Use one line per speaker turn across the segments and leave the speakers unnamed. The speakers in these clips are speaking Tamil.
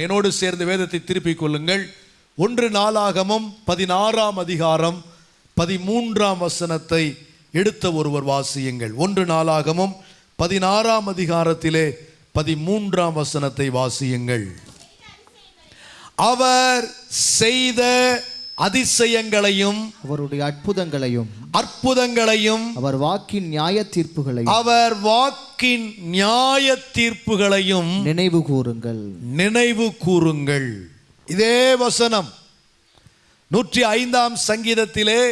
என்னோடு சேர்ந்து வேதத்தை திருப்பிக் கொள்ளுங்கள். ஒன்று நாளாகமும் பதினாறாம் அதிகாரம் பதிமூன்றாம் வசனத்தை எடுத்த ஒருவர் வாசியுங்கள். ஒன்று நாளாகமும் பதினாறாம் அதிகாரத்திலே பதிமூன்றாம் வசனத்தை வாசியுங்கள். அவர் செய்த அதிசயங்களையும்
அவருடைய அற்புதங்களையும்
அற்புதங்களையும்
அவர் வாக்கின் நியாய தீர்ப்புகளையும்
அவர் வாக்கின் நியாய தீர்ப்புகளையும்
நினைவு கூறுங்கள்.
நினைவு கூறுங்கள். இதே வசனம். நூற்றி ஐந்தாம் சங்கீதத்திலே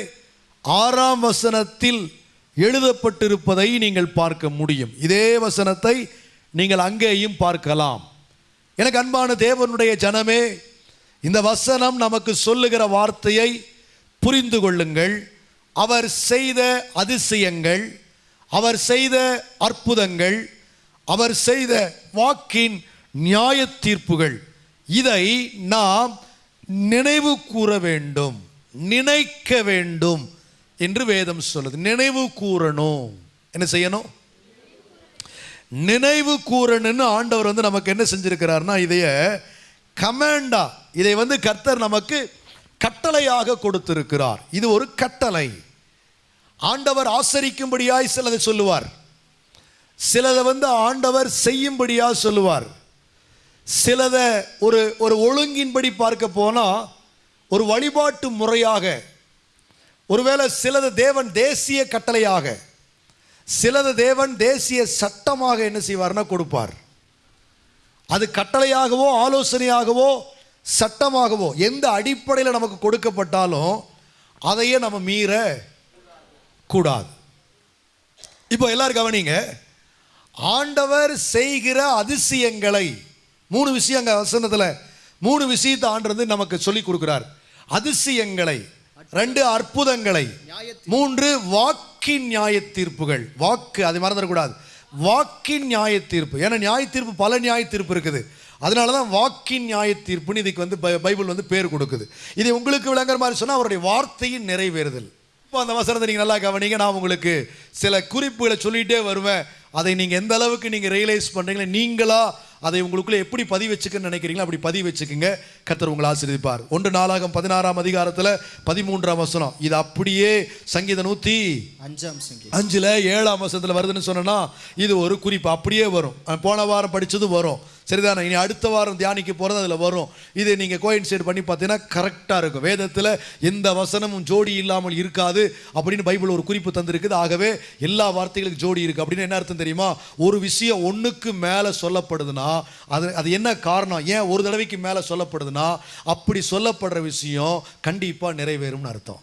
ஆறாம் வசனத்தில் எழுதப்பட்டிருப்பதை நீங்கள் பார்க்க முடியும். இதே வசனத்தை நீங்கள் அங்கேயும் பார்க்கலாம். எனக்கு அன்பான தேவனுடைய ஜனமே இந்த வசனம் நமக்கு சொல்லுகிற வார்த்தையை புரிந்து கொள்ளுங்கள். அவர் செய்த அதிசயங்கள் அவர் செய்த அற்புதங்கள் அவர் செய்த வாக்கின் நியாய தீர்ப்புகள் இதை நாம் நினைவு கூற வேண்டும் நினைக்க வேண்டும் என்று வேதம் சொல்லுது. நினைவு கூறணும். என்ன செய்யணும்? நினைவு கூறணும்னு ஆண்டவர் வந்து நமக்கு என்ன செஞ்சிருக்கிறார்னா இதைய கமாண்டா. இதை வந்து கர்த்தர் நமக்கு கட்டளையாக கொடுத்திருக்கிறார். இது ஒரு கட்டளை. ஆண்டவர் ஆசரிக்கும்படியாய் சிலதை சொல்லுவார். சிலதை வந்து ஆண்டவர் செய்யும்படியாக சொல்லுவார். சிலதை ஒரு ஒரு ஒழுங்கின்படி பார்க்க போனால் ஒரு வழிபாட்டு முறையாக ஒருவேளை சிலது தேவன் தேசிய கட்டளையாக சிலது தேவன் தேசிய சட்டமாக என்ன செய்வார்னா கொடுப்பார். அது கட்டளையாகவோ ஆலோசனையாகவோ சட்டமாகவோ எந்த அடிப்படையில் நமக்கு கொடுக்கப்பட்டாலும் அதையே நம்ம மீற கூடாது. இப்போ எல்லாரும் கவனிங்க. ஆண்டவர் செய்கிற அதிசயங்களை மூணு விஷயம் அங்கே வசனத்தில் மூணு விஷயத்தை ஆண்டு வந்து நமக்கு சொல்லி கொடுக்குறார். அதிசயங்களை ரெண்டு அற்புதங்களை மூன்று வாக்கின் நியாய தீர்ப்புகள் வாக்கு அது மறந்துடக்கூடாது. வாக்கின் நியாய தீர்ப்பு ஏன்னா நியாய தீர்ப்பு பல நியாய தீர்ப்பு இருக்குது. அதனால தான் வாக்கின் நியாய தீர்ப்புன்னு இதுக்கு வந்து பைபிள் வந்து பேர் கொடுக்குது. இதை உங்களுக்கு விளங்குற மாதிரி சொன்னால் அவருடைய வார்த்தையின் நிறைவேறுதல். இப்போ அந்த வசனத்தை நீங்கள் நல்லா கவனிங்க. நான் உங்களுக்கு சில குறிப்புகளை சொல்லிகிட்டே வருவேன். அதை நீங்கள் எந்த அளவுக்கு நீங்கள் ரியலைஸ் பண்ணுறீங்களோ நீங்களா அதை உங்களுக்குள்ளே எப்படி பதிவு வச்சுக்கன்னு நினைக்கிறீங்களோ அப்படி பதிவு வச்சுக்கோங்க. கர்த்தர் உங்களை ஆசீர்வதிப்பார். ஒன்று நாளாகம் பதினாறாம் அதிகாரத்தில் பதிமூன்றாம் வசனம். இது அப்படியே சங்கீத நூற்றி
அஞ்சாம் சங்கீதம்.
அஞ்சில் ஏழாம் வசனத்தில் வருதுன்னு சொன்னேன்னா இது ஒரு குறிப்பு. அப்படியே வரும். போன வாரம் படித்தது வரும். சரிதானே? இனி அடுத்த வாரம் தியானிக்க போகிறது அதில் வரும். இது நீங்கள் கோயின்சைட் பண்ணி பார்த்தீங்கன்னா கரெக்டாக இருக்கும். வேதத்தில் எந்த வசனமும் ஜோடி இல்லாமல் இருக்காது அப்படின்னு பைபிள் ஒரு குறிப்பு தந்திருக்குது. ஆகவே எல்லா வார்த்தைகளுக்கும் ஜோடி இருக்குது அப்படின்னு என்ன அர்த்தம் தெரியுமா? ஒரு விஷயம் ஒன்றுக்கு மேலே சொல்லப்படுதுன்னா அது அது என்ன காரணம்? ஏன் ஒரு தடவைக்கு மேலே சொல்லப்படுதுன்னா அப்படி சொல்லப்படுற விஷயம் கண்டிப்பாக நிறைவேறும்னு அர்த்தம்.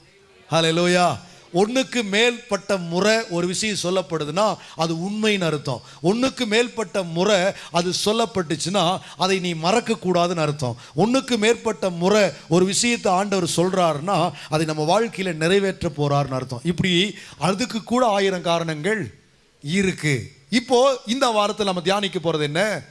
ஹalleluya ஒன்றுக்கு மேல்பட்ட முறை ஒரு விஷயம் சொல்லப்படுதுன்னா அது உண்மைன்னு அர்த்தம். ஒன்றுக்கு மேற்பட்ட முறை அது சொல்லப்பட்டுச்சுன்னா அதை நீ மறக்கக்கூடாதுன்னு அர்த்தம். ஒன்றுக்கு மேற்பட்ட முறை ஒரு விஷயத்தை ஆண்டவர் சொல்கிறாருன்னா அதை நம்ம வாழ்க்கையில் நிறைவேற்ற போகிறாருன்னு அர்த்தம். இப்படி அதுக்கு கூட ஆயிரம் காரணங்கள் இருக்குது இப்போது இந்த வாரத்தில் நம்ம தியானிக்க போகிறது என்ன?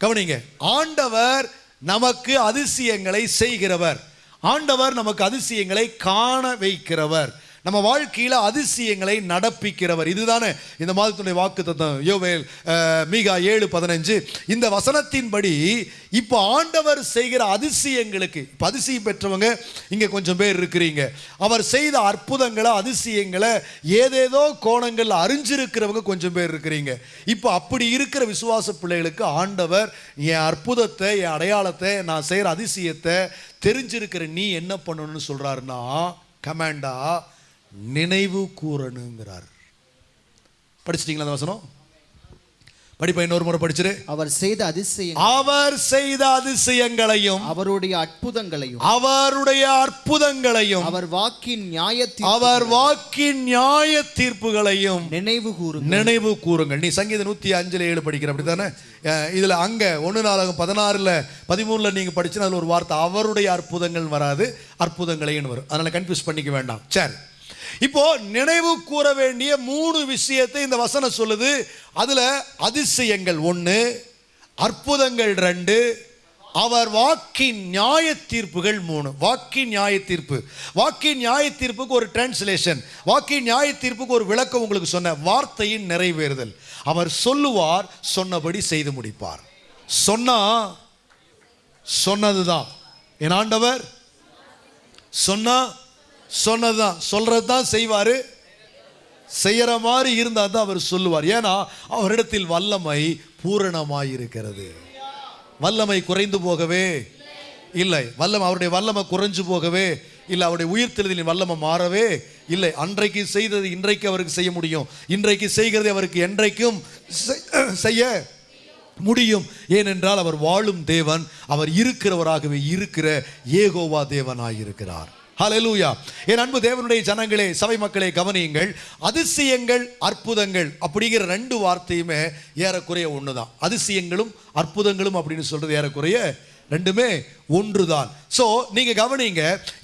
கவனிங்க. ஆண்டவர் நமக்கு அதிசயங்களை செய்கிறவர். ஆண்டவர் நமக்கு அதிசயங்களை காண வைக்கிறவர். நம்ம வாழ்க்கையில் அதிசயங்களை நடப்பிக்கிறவர். இதுதானே இந்த மாதத்துடைய வாக்கு தத்தம். யோவேல் மீகா ஏழு பதினஞ்சு. இந்த வசனத்தின்படி இப்போ ஆண்டவர் செய்கிற அதிசயங்களுக்கு இப்போ அதிசயம் பெற்றவங்க இங்கே கொஞ்சம் பேர் இருக்கிறீங்க. அவர் செய்த அற்புதங்களை அதிசயங்களை ஏதேதோ கோணங்களில் அறிஞ்சிருக்கிறவங்க கொஞ்சம் பேர் இருக்கிறீங்க. இப்போ அப்படி இருக்கிற விசுவாச பிள்ளைகளுக்கு ஆண்டவர் என் அற்புதத்தை என் அடையாளத்தை நான் செய்கிற அதிசயத்தை தெரிஞ்சிருக்கிற நீ என்ன பண்ணணும்னு சொல்கிறாருன்னா கமாண்டா நினைவு கூறணுங்கிறார். படிச்சிட்டீங்களா அந்த வசனம்? படிப்பா இன்னொரு முறை படிச்சிரு.
அவர் செய்த அதிசயம்
அவர் செய்த அதிசயங்களையும்
அவருடைய அற்புதங்களையும்
அவருடைய அற்புதங்களையும்
அவர் வாக்கின் நியாய
அவர் வாக்கின் நியாய தீர்ப்புகளையும்
நினைவு கூறுங்கள்.
நினைவு கூறுங்கள். நீ சங்கீத நூற்றி அஞ்சில் ஏழு படிக்கிற அப்படி தானே இதில் அங்கே ஒன்று நாளாகும் பதினாறில் பதிமூணில் நீங்கள் படிச்சுன்னா அதில் ஒரு வார்த்தை அவருடைய அற்புதங்கள் வராது அற்புதங்களையும் வரும். அதனால் கன்ஃபியூஸ் பண்ணிக்க வேண்டாம். சரி. இப்போ நினைவு கூற வேண்டிய மூணு விஷயத்தை இந்த வசனம் சொல்லுது. அதில் அதிசயங்கள் ஒன்று அற்புதங்கள் ரெண்டு அவர் வாக்கின் நியாய தீர்ப்புகள் மூணு. வாக்கின் நியாய தீர்ப்பு வாக்கின் நியாய தீர்ப்புக்கு ஒரு டிரான்ஸ்லேஷன் வாக்கின் நியாய தீர்ப்புக்கு ஒரு விளக்கம் உங்களுக்கு சொன்ன வார்த்தையின் நிறைவேறுதல். அவர் சொல்லுவார் சொன்னபடி செய்து முடிப்பார். சொன்னா சொன்னதுதான். என் ஆண்டவர் சொன்னா சொன்னதுதான். சொல்றது தான் செய்வார். செய்யற மாதிரி இருந்தால் தான் அவர் சொல்லுவார். ஏன்னா அவரிடத்தில் வல்லமை பூரணமாய் இருக்கிறது வல்லமை குறைந்து போகவே இல்லை. வல்லமை அவருடைய வல்லமை குறைஞ்சு போகவே இல்லை. அவருடைய உயிர்த்தெழுதலின் வல்லமை மாறவே இல்லை. அன்றைக்கு செய்தது இன்றைக்கு அவருக்கு செய்ய முடியும். இன்றைக்கு செய்கிறது அவருக்கு என்றைக்கும் செய்- செய்ய முடியும். ஏனென்றால் அவர் வாழும் தேவன் அவர் இருக்கிறவராகவே இருக்கிற ஏகோவா தேவனாயிருக்கிறார். ஹலலூயா என் அன்பு தேவனுடைய ஜனங்களே சபை மக்களே கவனியுங்கள். அதிசயங்கள் அற்புதங்கள் அப்படிங்கிற ரெண்டு வார்த்தையுமே ஏறக்குறைய ஒன்று தான் அதிசயங்களும் அற்புதங்களும் அப்படின்னு சொல்றது ஏறக்குறைய ரெண்டுமே ஒன்றுதான். ஸோ நீங்க கவனிங்க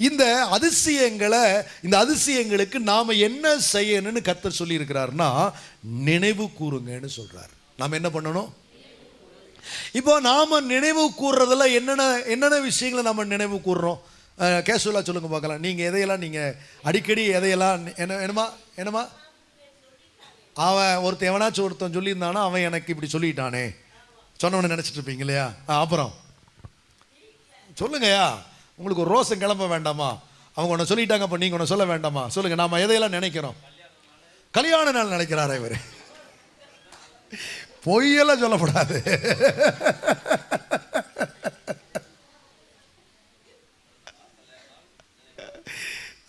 இந்த அதிசயங்களை இந்த அதிசயங்களுக்கு நாம என்ன செய்யணும்னு கத்தர் சொல்லியிருக்கிறாருன்னா நினைவு கூறுங்கன்னு சொல்கிறார் நாம் என்ன பண்ணணும்? இப்போ நாம நினைவு கூறுறதுல என்னென்ன என்னென்ன விஷயங்களை நம்ம நினைவு கூறுறோம்? கேஷுவலாக சொல்லுங்க பார்க்கலாம். நீங்கள் எதையெல்லாம் நீங்கள் அடிக்கடி எதையெல்லாம் என்ன என்னமா என்னமா அவன் ஒருத்தன் எவனாச்சும் ஒருத்தன் சொல்லியிருந்தானா அவன் எனக்கு இப்படி சொல்லிட்டானே. சொன்னவனை நினச்சிட்டு இருப்பீங்க இல்லையா? ஆ, அப்புறம். சொல்லுங்கய்யா. உங்களுக்கு ஒரு ரோசம் கிளம்ப வேண்டாமா? அவங்க ஒன்று சொல்லிட்டாங்க அப்போ நீங்கள் ஒன்று சொல்ல வேண்டாமா? சொல்லுங்கள் நாம் எதையெல்லாம் நினைக்கிறோம்? கல்யாண நாள் நினைக்கிறாரா இவர். பொய்யெல்லாம் சொல்லக்கூடாது.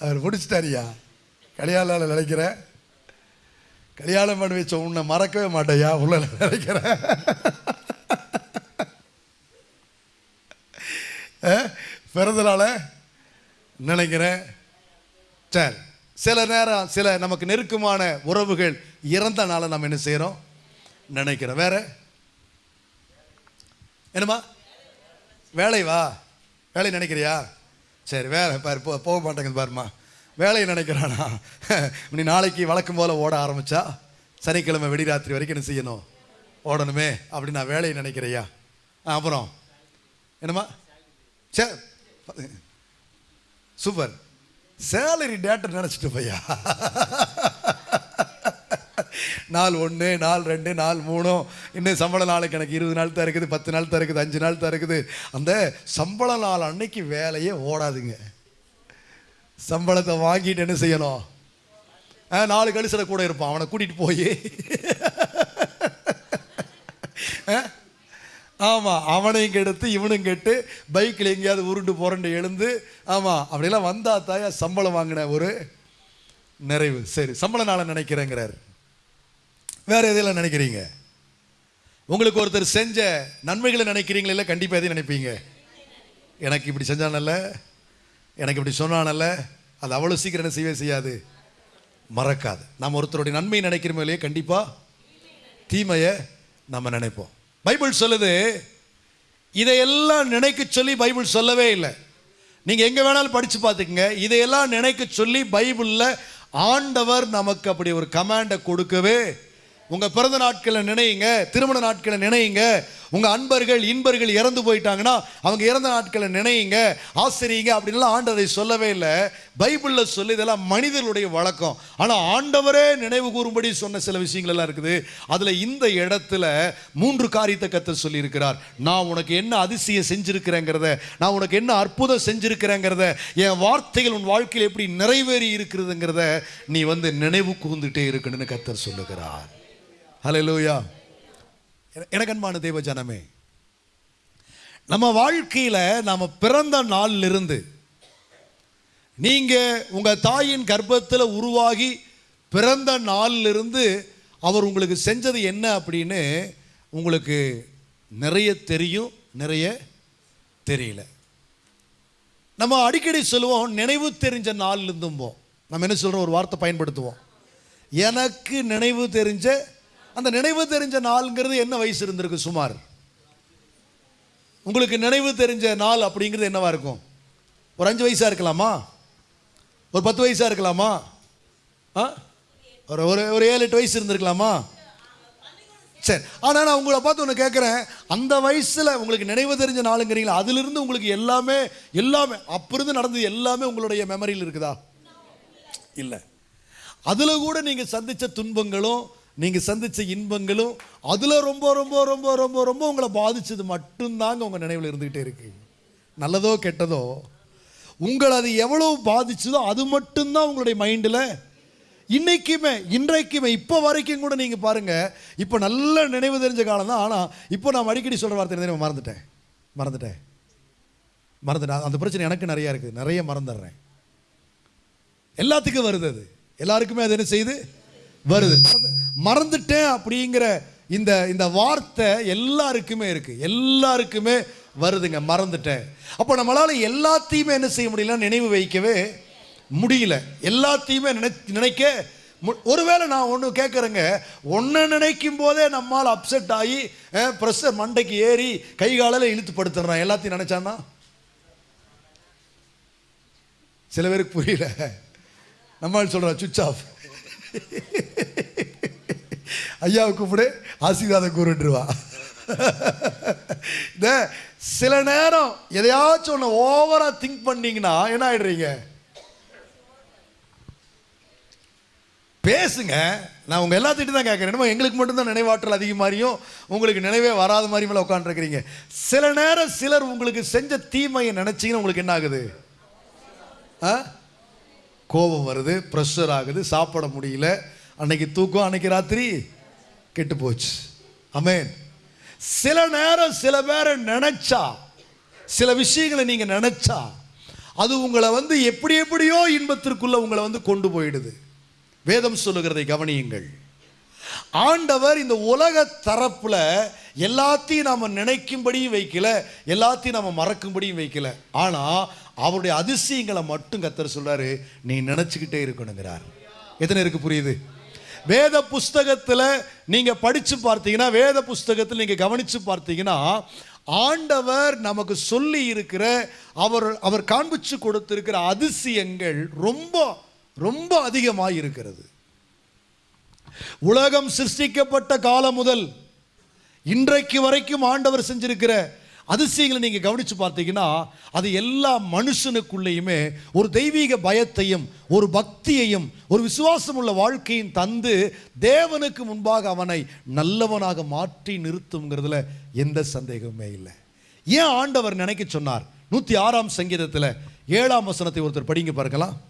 அவர் பிடிச்சிட்டாரியா கல்யாண நினைக்கிற. நினைக்கிறேன் கல்யாணம் பண்ணி வச்ச உன்னை மறக்கவே மாட்டேயா உள்ள நினைக்கிறேன் பிறந்தனால பிறந்த நினைக்கிறேன் சரி. சில நேரம் சில நமக்கு நெருக்கமான உறவுகள் இறந்த நாளை நம்ம என்ன செய்கிறோம் நினைக்கிறோம் வேற? என்னம்மா? வேலைவா? வேலை நினைக்கிறியா? சரி வேலை பாரு போ போக மாட்டேங்குது பாருமா வேலையை நினைக்கிறானா? நீ நாளைக்கு வழக்கம் போல் ஓட ஆரம்பிச்சா சனிக்கிழமை வெடிராத்திரி வரைக்கும் என்ன செய்யணும்? ஓடணுமே அப்படி நான் வேலையை நினைக்கிறையா ஆ, அப்புறம்? என்னம்மா? சே சூப்பர். சேலரி டேட்டர் நினச்சிட்டு பையா நாள் ஒன்று நாள் ரெண்டு நாள் மூணும் இன்னும் சம்பள நாளுக்கு எனக்கு இருபது நாள் தான் இருக்குது பத்து நாள் தான் இருக்குது அஞ்சு நாள் தான் இருக்குது அந்த சம்பள நாள் அன்னைக்கு வேலையே ஓடாதுங்க. சம்பளத்தை வாங்கிட்டு என்ன செய்யணும்? ஆ, நாலு கழிசில் கூட இருப்பான் அவனை கூட்டிகிட்டு போய். ஆமாம் அவனையும் கெடுத்து இவனும் கெட்டு பைக்கில் எங்கேயாவது உருண்டு புரண்டு எழுந்து ஆமாம் அப்படியெல்லாம் வந்தா தாயா சம்பளம் வாங்கின ஒரு நிறைவு. சரி சம்பள நாளை நினைக்கிறேங்கிறார். வேற எதையெல்லாம் நினைக்கிறீங்க? உங்களுக்கு ஒருத்தர் செஞ்ச நன்மைகளை நினைக்கிறீங்களா இல்லை கண்டிப்பாக எதையும் நினைப்பீங்க? எனக்கு இப்படி செஞ்சானல்ல எனக்கு இப்படி சொன்னானல்ல அது அவ்வளோ சீக்கிரம் என்ன செய்யவே செய்யாது. மறக்காது. நம்ம ஒருத்தருடைய நன்மை நினைக்கிறோமோ இல்லையே கண்டிப்பாக தீமையை நம்ம நினைப்போம். பைபிள் சொல்லுது இதையெல்லாம் நினைக்க சொல்லி பைபிள் சொல்லவே இல்லை. நீங்கள் எங்கே வேணாலும் படித்து பார்த்துக்குங்க. இதையெல்லாம் நினைக்க சொல்லி பைபிளில் ஆண்டவர் நமக்கு அப்படி ஒரு கமாண்டை கொடுக்கவே உங்கள் பிறந்த நாட்களை நினையுங்க திருமண நாட்களை நினையுங்க. உங்கள் அன்பர்கள் இன்பர்கள் இறந்து போயிட்டாங்கன்னா அவங்க இறந்த நாட்களை நினையுங்க. ஆசிரியுங்க அப்படின்லாம் ஆண்டதை சொல்லவே இல்லை. பைபிளில் சொல்லி இதெல்லாம் மனிதர்களுடைய வழக்கம். ஆனால் ஆண்டவரே நினைவு கூறும்படி சொன்ன சில விஷயங்கள் எல்லாம் இருக்குது. அதில் இந்த இடத்துல மூன்று காரியத்தை கத்த சொல்லியிருக்கிறார். நான் உனக்கு என்ன அதிசயம் செஞ்சிருக்கிறேங்கிறத நான் உனக்கு என்ன அற்புதம் செஞ்சிருக்கிறேங்கிறத என் வார்த்தைகள் உன் வாழ்க்கையில் எப்படி நிறைவேறி இருக்கிறதுங்கிறத நீ வந்து நினைவு கூர்ந்துட்டே இருக்கணும்னு கத்தர் சொல்லுகிறார். ஹலலூயா என- எனக்கு அன்பான ஜனமே நம்ம வாழ்க்கையில் நாம் பிறந்த நாளிலிருந்து நீங்கள் உங்கள் தாயின் கர்ப்பத்தில் உருவாகி பிறந்த நாளிலிருந்து அவர் உங்களுக்கு செஞ்சது என்ன அப்படின்னு உங்களுக்கு நிறைய தெரியும் நிறைய தெரியல. நம்ம அடிக்கடி சொல்லுவோம் நினைவு தெரிஞ்ச நாள் இருந்தும்போம் நம்ம என்ன சொல்கிறோம் ஒரு வார்த்தை பயன்படுத்துவோம். எனக்கு நினைவு தெரிஞ்ச அந்த நினைவு தெரிஞ்ச நாளுங்கிறது என்ன வயசு இருந்திருக்கு சுமார்? உங்களுக்கு நினைவு தெரிஞ்ச நாள் அப்படிங்கிறது என்னவா இருக்கும்? ஒரு அஞ்சு வயசாக இருக்கலாமா? ஒரு பத்து வயசாக இருக்கலாமா? ஆ? ஒரு ஒரு ஒரு ஏழு எட்டு வயசு இருந்திருக்கலாமா? சரி. ஆனால் நான் உங்களை பார்த்து ஒன்று கேட்குறேன் அந்த வயசில் உங்களுக்கு நினைவு தெரிஞ்ச நாளுங்கிறீங்களா? அதிலிருந்து உங்களுக்கு எல்லாமே எல்லாமே அப்பிருந்து நடந்தது எல்லாமே உங்களுடைய மெமரியில் இருக்குதா? இல்லை. அதில் கூட நீங்கள் சந்தித்த துன்பங்களும் நீங்கள் சந்தித்த இன்பங்களும் அதில் ரொம்ப ரொம்ப ரொம்ப ரொம்ப ரொம்ப உங்களை பாதித்தது மட்டும்தாங்க உங்கள் நினைவில் இருந்துக்கிட்டே இருக்குது நல்லதோ கெட்டதோ உங்களை அது எவ்வளோ பாதிச்சதோ அது மட்டும்தான் உங்களுடைய மைண்டில். இன்றைக்குமே இன்றைக்குமே இப்போ வரைக்கும் கூட நீங்கள் பாருங்கள் இப்போ நல்ல நினைவு தெரிஞ்ச காலம் தான். ஆனால் இப்போ நான் அடிக்கடி சொல்கிற வார்த்தை என்ன தெரியுமா? மறந்துட்டேன். மறந்துட்டேன். மறந்துட்டேன். அந்த பிரச்சனை எனக்கு நிறையா இருக்குது நிறைய மறந்துடுறேன். எல்லாத்துக்கும் வருது அது. எல்லாருக்குமே அது என்ன செய்யுது வருது. மறந்துட்டேன் அப்படிங்கிற இந்த இந்த வார்த்தை எல்லாருக்குமே இருக்குது எல்லாருக்குமே வருதுங்க மறந்துட்டேன். அப்போ நம்மளால் எல்லாத்தையுமே என்ன செய்ய முடியல நினைவு வைக்கவே முடியல. எல்லாத்தையுமே நினை நினைக்க மு- ஒருவேளை நான் ஒன்று கேட்குறேங்க ஒன்றை நினைக்கும் போதே நம்மால் அப்செட் ஆகி ப்ரெஷர் மண்டைக்கு ஏறி கை காலில் இழுத்து படுத்துடுறான் எல்லாத்தையும் நினச்சான்னா? சில பேருக்கு புரியல. நம்மால் சொல்கிறேன் சுவிச் ஆஃப். ஐயாவை கூப்பிடு ஆசீர்வாதம் கூறுட்டுருவா இந்த சில நேரம் எதையாச்சும் ஒன்று ஓவராக திங்க் பண்ணீங்கன்னா என்ன ஆயிடுறீங்க? பேசுங்க. நான் உங்கள் எல்லாத்திட்டும் தான் கேட்குறேன். என்னமோ எங்களுக்கு மட்டும்தான் நினைவாற்றல் அதிகமாரியும் உங்களுக்கு நினைவே வராத மாதிரி மேலே உட்காந்துருக்கிறீங்க சில நேரம் சிலர் உங்களுக்கு செஞ்ச தீமையை நினச்சிங்கன்னா உங்களுக்கு என்ன ஆகுது? ஆ? கோபம் வருது ப்ரெஷர் ஆகுது சாப்பிட முடியல. அன்னைக்கு தூக்கம் அன்னைக்கு ராத்திரி கெட்டு போச்சு அமேன் சில நேரம் சில பேரை நினைச்சா சில விஷயங்களை நீங்க நினைச்சா அது உங்களை வந்து எப்படி எப்படியோ இன்பத்திற்குள்ள உங்களை வந்து கொண்டு போயிடுது. வேதம் சொல்லுகிறதை கவனியுங்கள். ஆண்டவர் இந்த உலக தரப்புல எல்லாத்தையும் நாம நினைக்கும்படியும் வைக்கல எல்லாத்தையும் நாம மறக்கும்படியும் வைக்கல. ஆனா அவருடைய அதிசயங்களை மட்டும் கத்தர் சொல்றாரு நீ நினைச்சுக்கிட்டே இருக்கணுங்கிறார். எத்தனை இருக்கு புரியுது? வேத புஸ்தகத்தில் நீங்கள் படித்து பார்த்தீங்கன்னா வேத புஸ்தகத்தில் நீங்கள் கவனித்து பார்த்தீங்கன்னா ஆண்டவர் நமக்கு சொல்லி இருக்கிற அவர் அவர் காண்பிச்சு கொடுத்திருக்கிற அதிசயங்கள் ரொம்ப ரொம்ப அதிகமாக இருக்கிறது. உலகம் சிருஷ்டிக்கப்பட்ட காலம் முதல் இன்றைக்கு வரைக்கும் ஆண்டவர் செஞ்சிருக்கிற அதிசயங்களை நீங்க கவனிச்சு பார்த்தீங்கன்னா அது எல்லா மனுஷனுக்குள்ளேயுமே ஒரு தெய்வீக பயத்தையும் ஒரு பக்தியையும் ஒரு விசுவாசம் உள்ள வாழ்க்கையும் தந்து தேவனுக்கு முன்பாக அவனை நல்லவனாக மாற்றி நிறுத்துங்கிறதுல எந்த சந்தேகமே இல்லை. ஏன் ஆண்டவர் நினைக்க சொன்னார்? நூத்தி ஆறாம் சங்கீதத்துல ஏழாம் வசனத்தை ஒருத்தர் படிங்க பார்க்கலாம்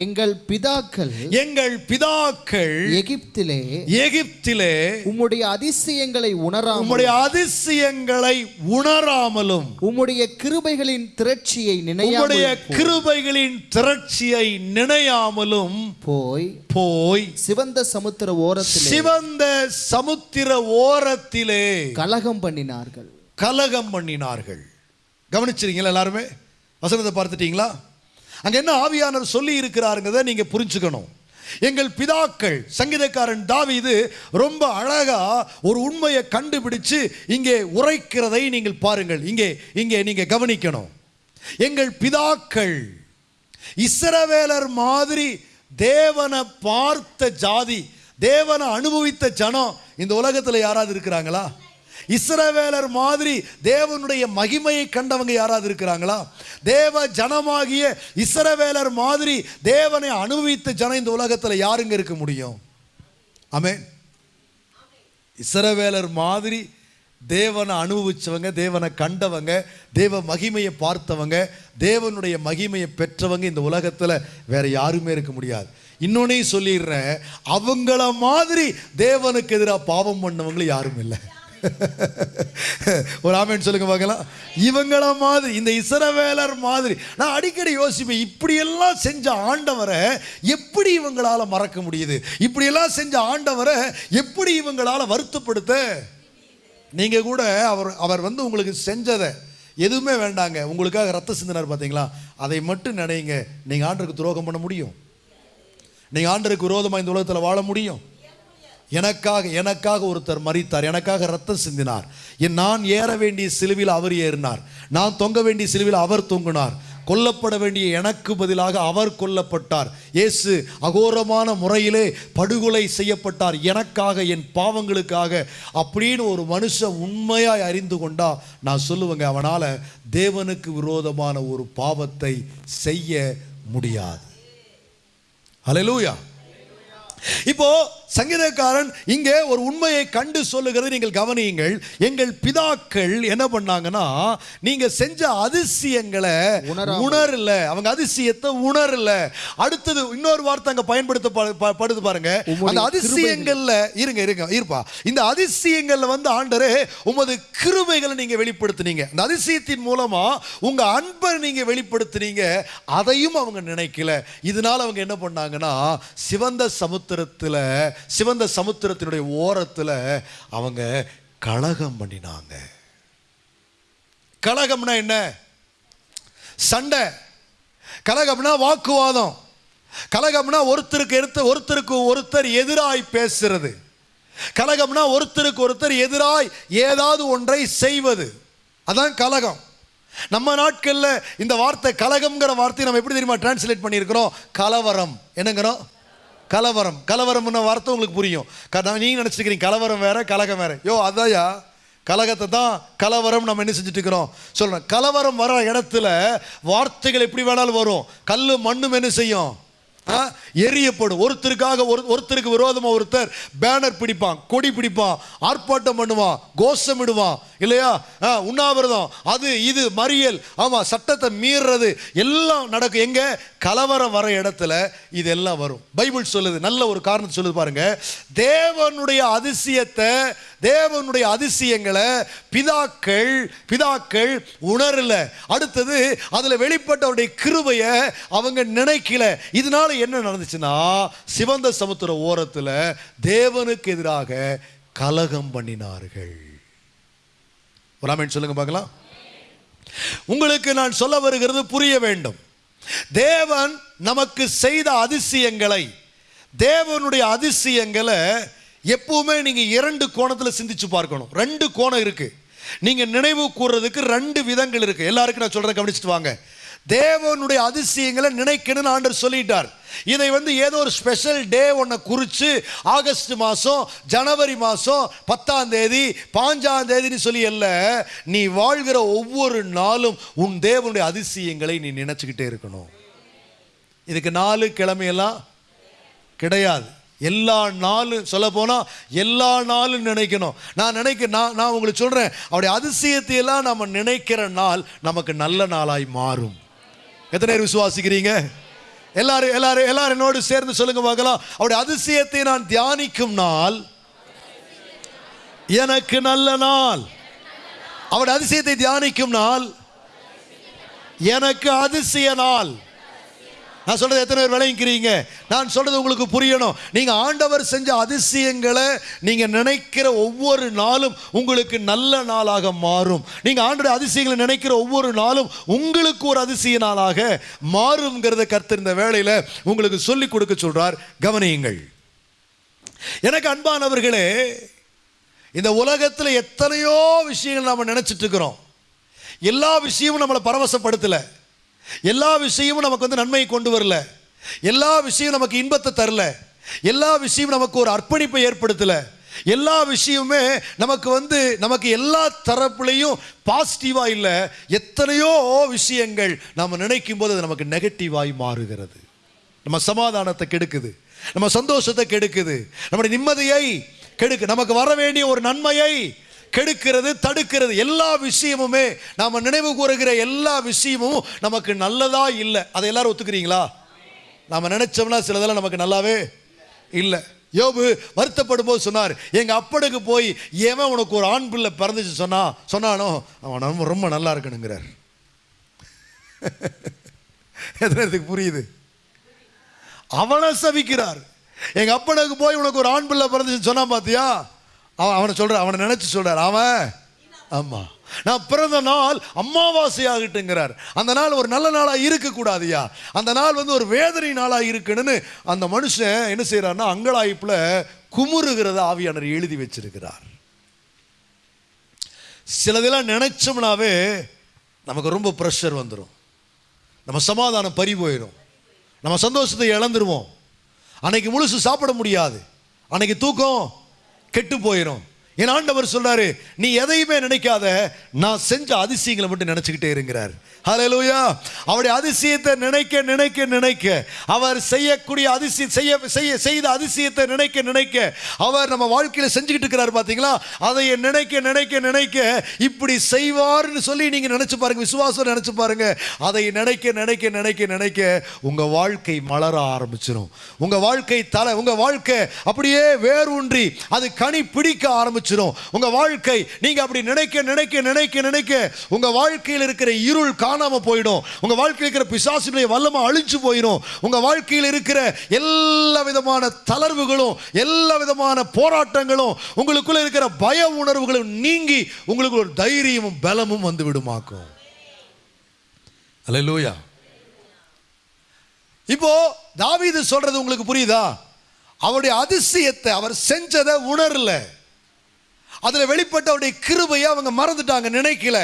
எங்கள் பிதாக்கள்
எங்கள் பிதாக்கள்
எகிப்திலே
எகிப்திலே
உம்முடைய அதிசயங்களை உணராமல்
உம்முடைய அதிசயங்களை உணராமலும்
உம்முடைய கிருபைகளின் திரட்சியை
உம்முடைய
நினையாமல்
கிருபைகளின் திரட்சியை நினையாமலும்
போய்
போய்
சிவந்த சமுத்திர ஓரத்திலே
சிவந்த சமுத்திர ஓரத்திலே
கலகம் பண்ணினார்கள்.
கலகம் பண்ணினார்கள். கவனிச்சிருக்கீங்களா எல்லாருமே? வசனத்தை பார்த்துட்டீங்களா? அங்க என்ன ஆவியானவர் சொல்லி இருக்கிறாருங்கிறத நீங்க புரிஞ்சுக்கணும். எங்கள் பிதாக்கள் சங்கீதக்காரன் தாவிது ரொம்ப அழகா ஒரு உண்மையை கண்டுபிடிச்சு இங்கே உரைக்கிறதை நீங்கள் பாருங்கள். இங்கே இங்கே நீங்க கவனிக்கணும். எங்கள் பிதாக்கள் இஸ்ரவேலர் மாதிரி தேவனை பார்த்த ஜாதி தேவனை அனுபவித்த ஜனம் இந்த உலகத்தில் யாராவது இருக்கிறாங்களா? இஸ்ரவேலர் மாதிரி தேவனுடைய மகிமையை கண்டவங்க யாராவது இருக்கிறாங்களா? தேவ ஜனமாகிய இஸ்ரவேலர் மாதிரி தேவனை அனுபவித்த ஜனம் இந்த உலகத்தில் யாருங்க இருக்க முடியும்? ஆமென். இஸ்ரவேலர் மாதிரி தேவனை அனுபவித்தவங்க தேவனை கண்டவங்க தேவ மகிமையை பார்த்தவங்க தேவனுடைய மகிமையை பெற்றவங்க இந்த உலகத்தில் வேற யாருமே இருக்க முடியாது. இன்னொன்னையும் சொல்லிடுறேன் அவங்கள மாதிரி தேவனுக்கு எதிராக பாவம் பண்ணவங்களும் யாரும் இல்லை. ஒரு ஆமேன் சொல்லுங்க பார்க்கலாம். இவங்கள மாதிரி இந்த இசரவேலர் மாதிரி நான் அடிக்கடி யோசிப்பேன் இப்படியெல்லாம் செஞ்ச ஆண்டவரை எப்படி இவங்களால் மறக்க முடியுது? இப்படியெல்லாம் செஞ்ச ஆண்டவரை எப்படி இவங்களால் வருத்தப்படுத்த? நீங்கள் கூட அவர் அவர் வந்து உங்களுக்கு செஞ்சதை எதுவுமே வேண்டாங்க. உங்களுக்காக ரத்த சிந்தினார் பார்த்தீங்களா? அதை மட்டும் நினைங்க. நீங்கள் ஆண்டருக்கு துரோகம் பண்ண முடியும். நீங்கள் ஆண்டருக்கு விரோதமாக இந்த உலகத்தில் வாழ முடியும். எனக்காக எனக்காக ஒருத்தர் மறித்தார் எனக்காக ரத்தம் சிந்தினார். என் நான் ஏற வேண்டிய சிலுவில் அவர் ஏறினார். நான் தொங்க வேண்டிய சிலுவில் அவர் தொங்கினார். கொல்லப்பட வேண்டிய எனக்கு பதிலாக அவர் கொல்லப்பட்டார். இயேசு அகோரமான முறையிலே படுகொலை செய்யப்பட்டார். எனக்காக என் பாவங்களுக்காக. அப்படின்னு ஒரு மனுஷன் உண்மையாய் அறிந்து கொண்டா நான் சொல்லுவேங்க அவனால் தேவனுக்கு விரோதமான ஒரு பாவத்தை செய்ய முடியாது. ஹalleluya. இப்போ சங்கீதக்காரன் இங்கே ஒரு உண்மையை கண்டு சொல்லுகிறது நீங்கள் கவனியுங்கள். எங்கள் பிதாக்கள் என்ன பண்ணாங்கன்னா நீங்க செஞ்ச அதிசயங்களை. உணரல. அவங்க அதிசயத்தை உணரல. அடுத்தது இன்னொரு வார்த்தை அங்க பயன்படுத்தப்படுது பாருங்க. அந்த அதிசயங்கள்ல இருங்க இருங்க இருப்பா. இந்த அதிசயங்கள்ல வந்து ஆண்டரே உமது கிருபைகளை நீங்க வெளிப்படுத்துனீங்க. இந்த அதிசயத்தின் மூலமா உங்க அன்பை நீங்க வெளிப்படுத்துனீங்க. அதையும் அவங்க நினைக்கல. இதனால அவங்க என்ன பண்ணாங்கன்னா சிவந்த சமுத்திரத்துல சிவந்த சமுத்திரத்தினுடைய ஓரத்துல அவங்க கலகம் பண்ணினாங்க. கலகம்னா என்ன? சண்டை. கலகம்னா வாக்குவாதம். கலகம்னா ஒருத்தருக்கு எடுத்த ஒருத்தருக்கு ஒருத்தர் எதிராய் பேசுறது. கலகம்னா ஒருத்தருக்கு ஒருத்தர் எதிராய் ஏதாவது ஒன்றை செய்வது. அதான் கலகம். நம்ம நாட்கள்ல இந்த வார்த்தை கலகம்ங்கிற வார்த்தையை நம்ம எப்படி தெரியுமா டிரான்ஸ்லேட் பண்ணியிருக்கிறோம்? கலவரம். என்னங்கிறோம்? கலவரம். கலவரம்னு வார்த்தை உங்களுக்கு புரியும்? க- நான் நீங்க நினச்சிக்கிறீங்க கலவரம் வேற கலகம் வேற. யோ அதாயா கலகத்தை தான் கலவரம் நம்ம என்ன செஞ்சுட்டு இருக்கிறோம் சொல்றேன். கலவரம் வர இடத்துல வார்த்தைகள் எப்படி வேணாலும் வரும். கல் மண்ணும் என்ன செய்யும்? எரியப்படும் ஒருத்தருக்காக ஒரு ஒருத்தருக்கு விரோதமாக ஒருத்தர் பேனர் பிடிப்பான் கொடி பிடிப்பான் ஆர்ப்பாட்டம் பண்ணுவான் கோஷமிடுவான் இல்லையா? ஆ, உண்ணாவிரதம். அது இது மறியல். ஆமாம் சட்டத்தை மீறுறது. எல்லாம் நடக்கும் எங்க? கலவரம் வர இடத்துல இதெல்லாம் வரும். பைபிள் சொல்லுது நல்ல ஒரு காரணத்தை சொல்லுது பாருங்க. தேவனுடைய அதிசயத்தை தேவனுடைய அதிசயங்களை பிதாக்கள் பிதாக்கள் உணரல. அடுத்தது அதில் வெளிப்பட்ட அவருடைய கிருபையை அவங்க நினைக்கல. இதனால என்ன நடந்துச்சுன்னா சிவந்த சமுத்திர ஓரத்தில் தேவனுக்கு எதிராக கலகம் பண்ணினார்கள். ஒரு சொல்லுங்க பார்க்கலாம். உங்களுக்கு நான் சொல்ல வருகிறது புரிய வேண்டும். தேவன் நமக்கு செய்த அதிசயங்களை தேவனுடைய அதிசயங்களை எப்பவுமே நீங்க இரண்டு கோணத்துல சிந்திச்சு பார்க்கணும். ரெண்டு கோணம் இருக்கு. நீங்க நினைவு கூறுறதுக்கு ரெண்டு விதங்கள் இருக்கு. எல்லாருக்கும் நான் சொல்றேன் கவனிச்சுட்டு வாங்க. தேவனுடைய அதிசயங்களை நினைக்கணும்னு ஆண்டர் சொல்லிட்டார். இதை வந்து ஏதோ ஒரு ஸ்பெஷல் டே ஒன்றை குறித்து ஆகஸ்ட் மாதம் ஜனவரி மாதம் பத்தாம் தேதி பாஞ்சாம் தேதின்னு சொல்லி அல்ல நீ வாழ்கிற ஒவ்வொரு நாளும் உன் தேவனுடைய அதிசயங்களை நீ நினச்சிக்கிட்டே இருக்கணும். இதுக்கு நாலு கிழமையெல்லாம் கிடையாது. எல்லா நாளும் சொல்ல போனால் எல்லா நாளும் நினைக்கணும். நான் நினைக்க நான் நான் உங்களுக்கு சொல்கிறேன் அவருடைய அதிசயத்தையெல்லாம் நம்ம நினைக்கிற நாள் நமக்கு நல்ல நாளாய் மாறும். எத்தனை பேர் விசுவாசிக்கிறீங்க? எல்லாரும் எல்லாரும் எல்லாரும் என்னோடு சேர்ந்து சொல்லுங்க பார்க்கலாம். அவருடைய அதிசயத்தை நான் தியானிக்கும் நாள் எனக்கு நல்ல நாள். அவருடைய அதிசயத்தை தியானிக்கும் நாள் எனக்கு அதிசய நாள். நான் சொல்றது எத்தனை பேர் விளங்கிக்கிறீங்க? நான் சொல்றது உங்களுக்கு புரியணும். நீங்க ஆண்டவர் செஞ்ச அதிசயங்களை நீங்க நினைக்கிற ஒவ்வொரு நாளும் உங்களுக்கு நல்ல நாளாக மாறும். நீங்க ஆண்டோட அதிசயங்களை நினைக்கிற ஒவ்வொரு நாளும் உங்களுக்கு ஒரு அதிசய நாளாக மாறுங்கிறத கர்த்தர் இந்த வேளையில உங்களுக்கு சொல்லிக் கொடுக்க சொல்றார். கவனியுங்கள். எனக்கு அன்பானவர்களே இந்த உலகத்தில் எத்தனையோ விஷயங்கள் நம்ம நினைச்சிட்டு இருக்கிறோம். எல்லா விஷயமும் நம்மளை பரவசப்படுத்தலை. எல்லா விஷயமும் நமக்கு வந்து நன்மையை கொண்டு வரல. எல்லா விஷயமும் நமக்கு இன்பத்தை தரல. எல்லா விஷயமும் நமக்கு ஒரு அர்ப்பணிப்பை ஏற்படுத்தல. எல்லா விஷயமுமே நமக்கு வந்து நமக்கு எல்லா தரப்புலையும் பாசிட்டிவா இல்லை. எத்தனையோ விஷயங்கள் நம்ம நினைக்கும் போது அது நமக்கு நெகட்டிவாய் மாறுகிறது. நம்ம சமாதானத்தை கெடுக்குது. நம்ம சந்தோஷத்தை கெடுக்குது. நம்முடைய நிம்மதியை கெடுக்கு நமக்கு வர வேண்டிய ஒரு நன்மையை கெடுக்கிறது தடுக்கிறது எல்லா விஷயமுமே நாம் நினைவு கூறுகிற எல்லா விஷயமும் நமக்கு நல்லதா இல்லை. அதை எல்லாரும் ஒத்துக்கிறீங்களா? நாம் நினைச்சோம்னா சிலதெல்லாம் நமக்கு நல்லாவே இல்லை. யோபு வருத்தப்படும் போது சொன்னார் எங்கள் அப்பனுக்கு போய் ஏன் உனக்கு ஒரு ஆண் பிள்ளை பிறந்துச்சு? சொன்னா சொன்னானோ அவன் ரொம்ப ரொம்ப நல்லா இருக்கணுங்கிறார். எத்தனை புரியுது? அவனை சபிக்கிறார். எங்கள் அப்பனுக்கு போய் உனக்கு ஒரு ஆண் பிள்ளை பிறந்துச்சு சொன்னா பார்த்தியா அவன் அவனை சொல்ற அவனை நினைச்சு சொல்றார். அவன் ஆமா. நான் பிறந்த நாள் அமாவாசை ஆகட்டுங்கிறார். அந்த நாள் ஒரு நல்ல நாளா இருக்க அந்த நாள் வந்து ஒரு வேதனை நாளா இருக்கணும்னு அந்த மனுஷன் என்ன செய்யறாருன்னா அங்கலாய்ப்புல குமுறுகிறத ஆவியானர் எழுதி வச்சிருக்கிறார். சிலதெல்லாம் நினைச்சோம்னாவே நமக்கு ரொம்ப ப்ரெஷர் வந்துடும் நம்ம சமாதானம் பறி போயிடும் நம்ம சந்தோஷத்தை இழந்துருவோம். அன்னைக்கு முழுசு சாப்பிட முடியாது. அன்னைக்கு தூக்கம் கெட்டு போயிடும் என் ஆண்டவர் சொல்றாரு நீ எதையுமே நினைக்காத நான் செஞ்ச அதிசயங்களை மட்டும் நினைச்சுக்கிட்டே இருக்கிறார். ஹலலூயா அவருடைய அதிசயத்தை நினைக்க நினைக்க நினைக்க அவர் செய்யக்கூடிய அதிசயம் செய்ய செய்ய செய்த அதிசயத்தை நினைக்க நினைக்க அவர் நம்ம வாழ்க்கையில் செஞ்சுக்கிட்டு இருக்கிறார் பார்த்தீங்களா அதை நினைக்க நினைக்க நினைக்க இப்படி செய்வார்னு சொல்லி நீங்கள் நினச்சி பாருங்க விசுவாசம் நினச்சி பாருங்க. அதை நினைக்க நினைக்க நினைக்க நினைக்க உங்கள் வாழ்க்கை மலர ஆரம்பிச்சிடும் உங்கள் வாழ்க்கை தலை உங்கள் வாழ்க்கை அப்படியே வேரூன்றி அது கனி பிடிக்க ஆரம்பிச்சிடும் உங்கள் வாழ்க்கை நீங்கள் அப்படி நினைக்க நினைக்க நினைக்க நினைக்க உங்கள் வாழ்க்கையில் இருக்கிற இருள் கா காணாமல் போயிடும். உங்க வாழ்க்கையில் இருக்கிற பிசாசினுடைய வல்லமாக அழிஞ்சு போயிடும். உங்க வாழ்க்கையில் இருக்கிற எல்லா விதமான தளர்வுகளும் எல்லா விதமான போராட்டங்களும் உங்களுக்குள்ள இருக்கிற பய உணர்வுகளும் நீங்கி உங்களுக்கு ஒரு தைரியமும் பலமும் வந்து விடுமாக்கும். அலையலூயா இப்போ தாவீது சொல்றது உங்களுக்கு புரியுதா? அவருடைய அதிசயத்தை அவர் செஞ்சதை உணரல. அதுல வெளிப்பட்ட அவருடைய கிருபையை அவங்க மறந்துட்டாங்க நினைக்கல.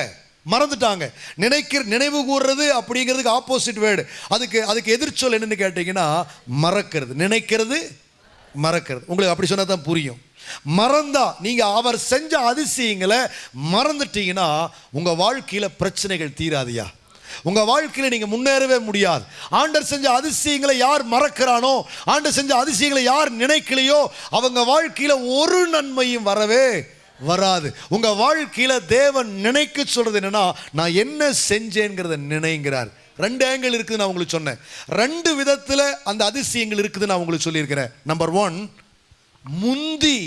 மறந்துட்டாங்க. நினைக்கிற நினைவு கூறுறது அப்படிங்கிறதுக்கு ஆப்போசிட் வேர்டு அதுக்கு அதுக்கு எதிர்ச்சொல் என்னன்னு கேட்டிங்கன்னா மறக்கிறது. நினைக்கிறது மறக்கிறது. உங்களுக்கு அப்படி சொன்னால் தான் புரியும். மறந்தா நீங்கள் அவர் செஞ்ச அதிசயங்களை மறந்துட்டீங்கன்னா உங்கள் வாழ்க்கையில் பிரச்சனைகள் தீராதியா உங்கள் வாழ்க்கையில் நீங்கள் முன்னேறவே முடியாது. ஆண்டர் செஞ்ச அதிசயங்களை யார் மறக்கிறானோ ஆண்டர் செஞ்ச அதிசயங்களை யார் நினைக்கலையோ அவங்க வாழ்க்கையில் ஒரு நன்மையும் வரவே வராது. உங்கள் வாழ்க்கையில் தேவன் நினைக்க சொல்கிறது என்னென்னா நான் என்ன செஞ்சேங்கிறத நினைங்கிறார். ரெண்டு ஆங்கிள் இருக்குது நான் உங்களுக்கு சொன்னேன். ரெண்டு விதத்தில் அந்த அதிசயங்கள் இருக்குது நான் உங்களுக்கு சொல்லியிருக்கிறேன். நம்பர் ஒன் முந்தி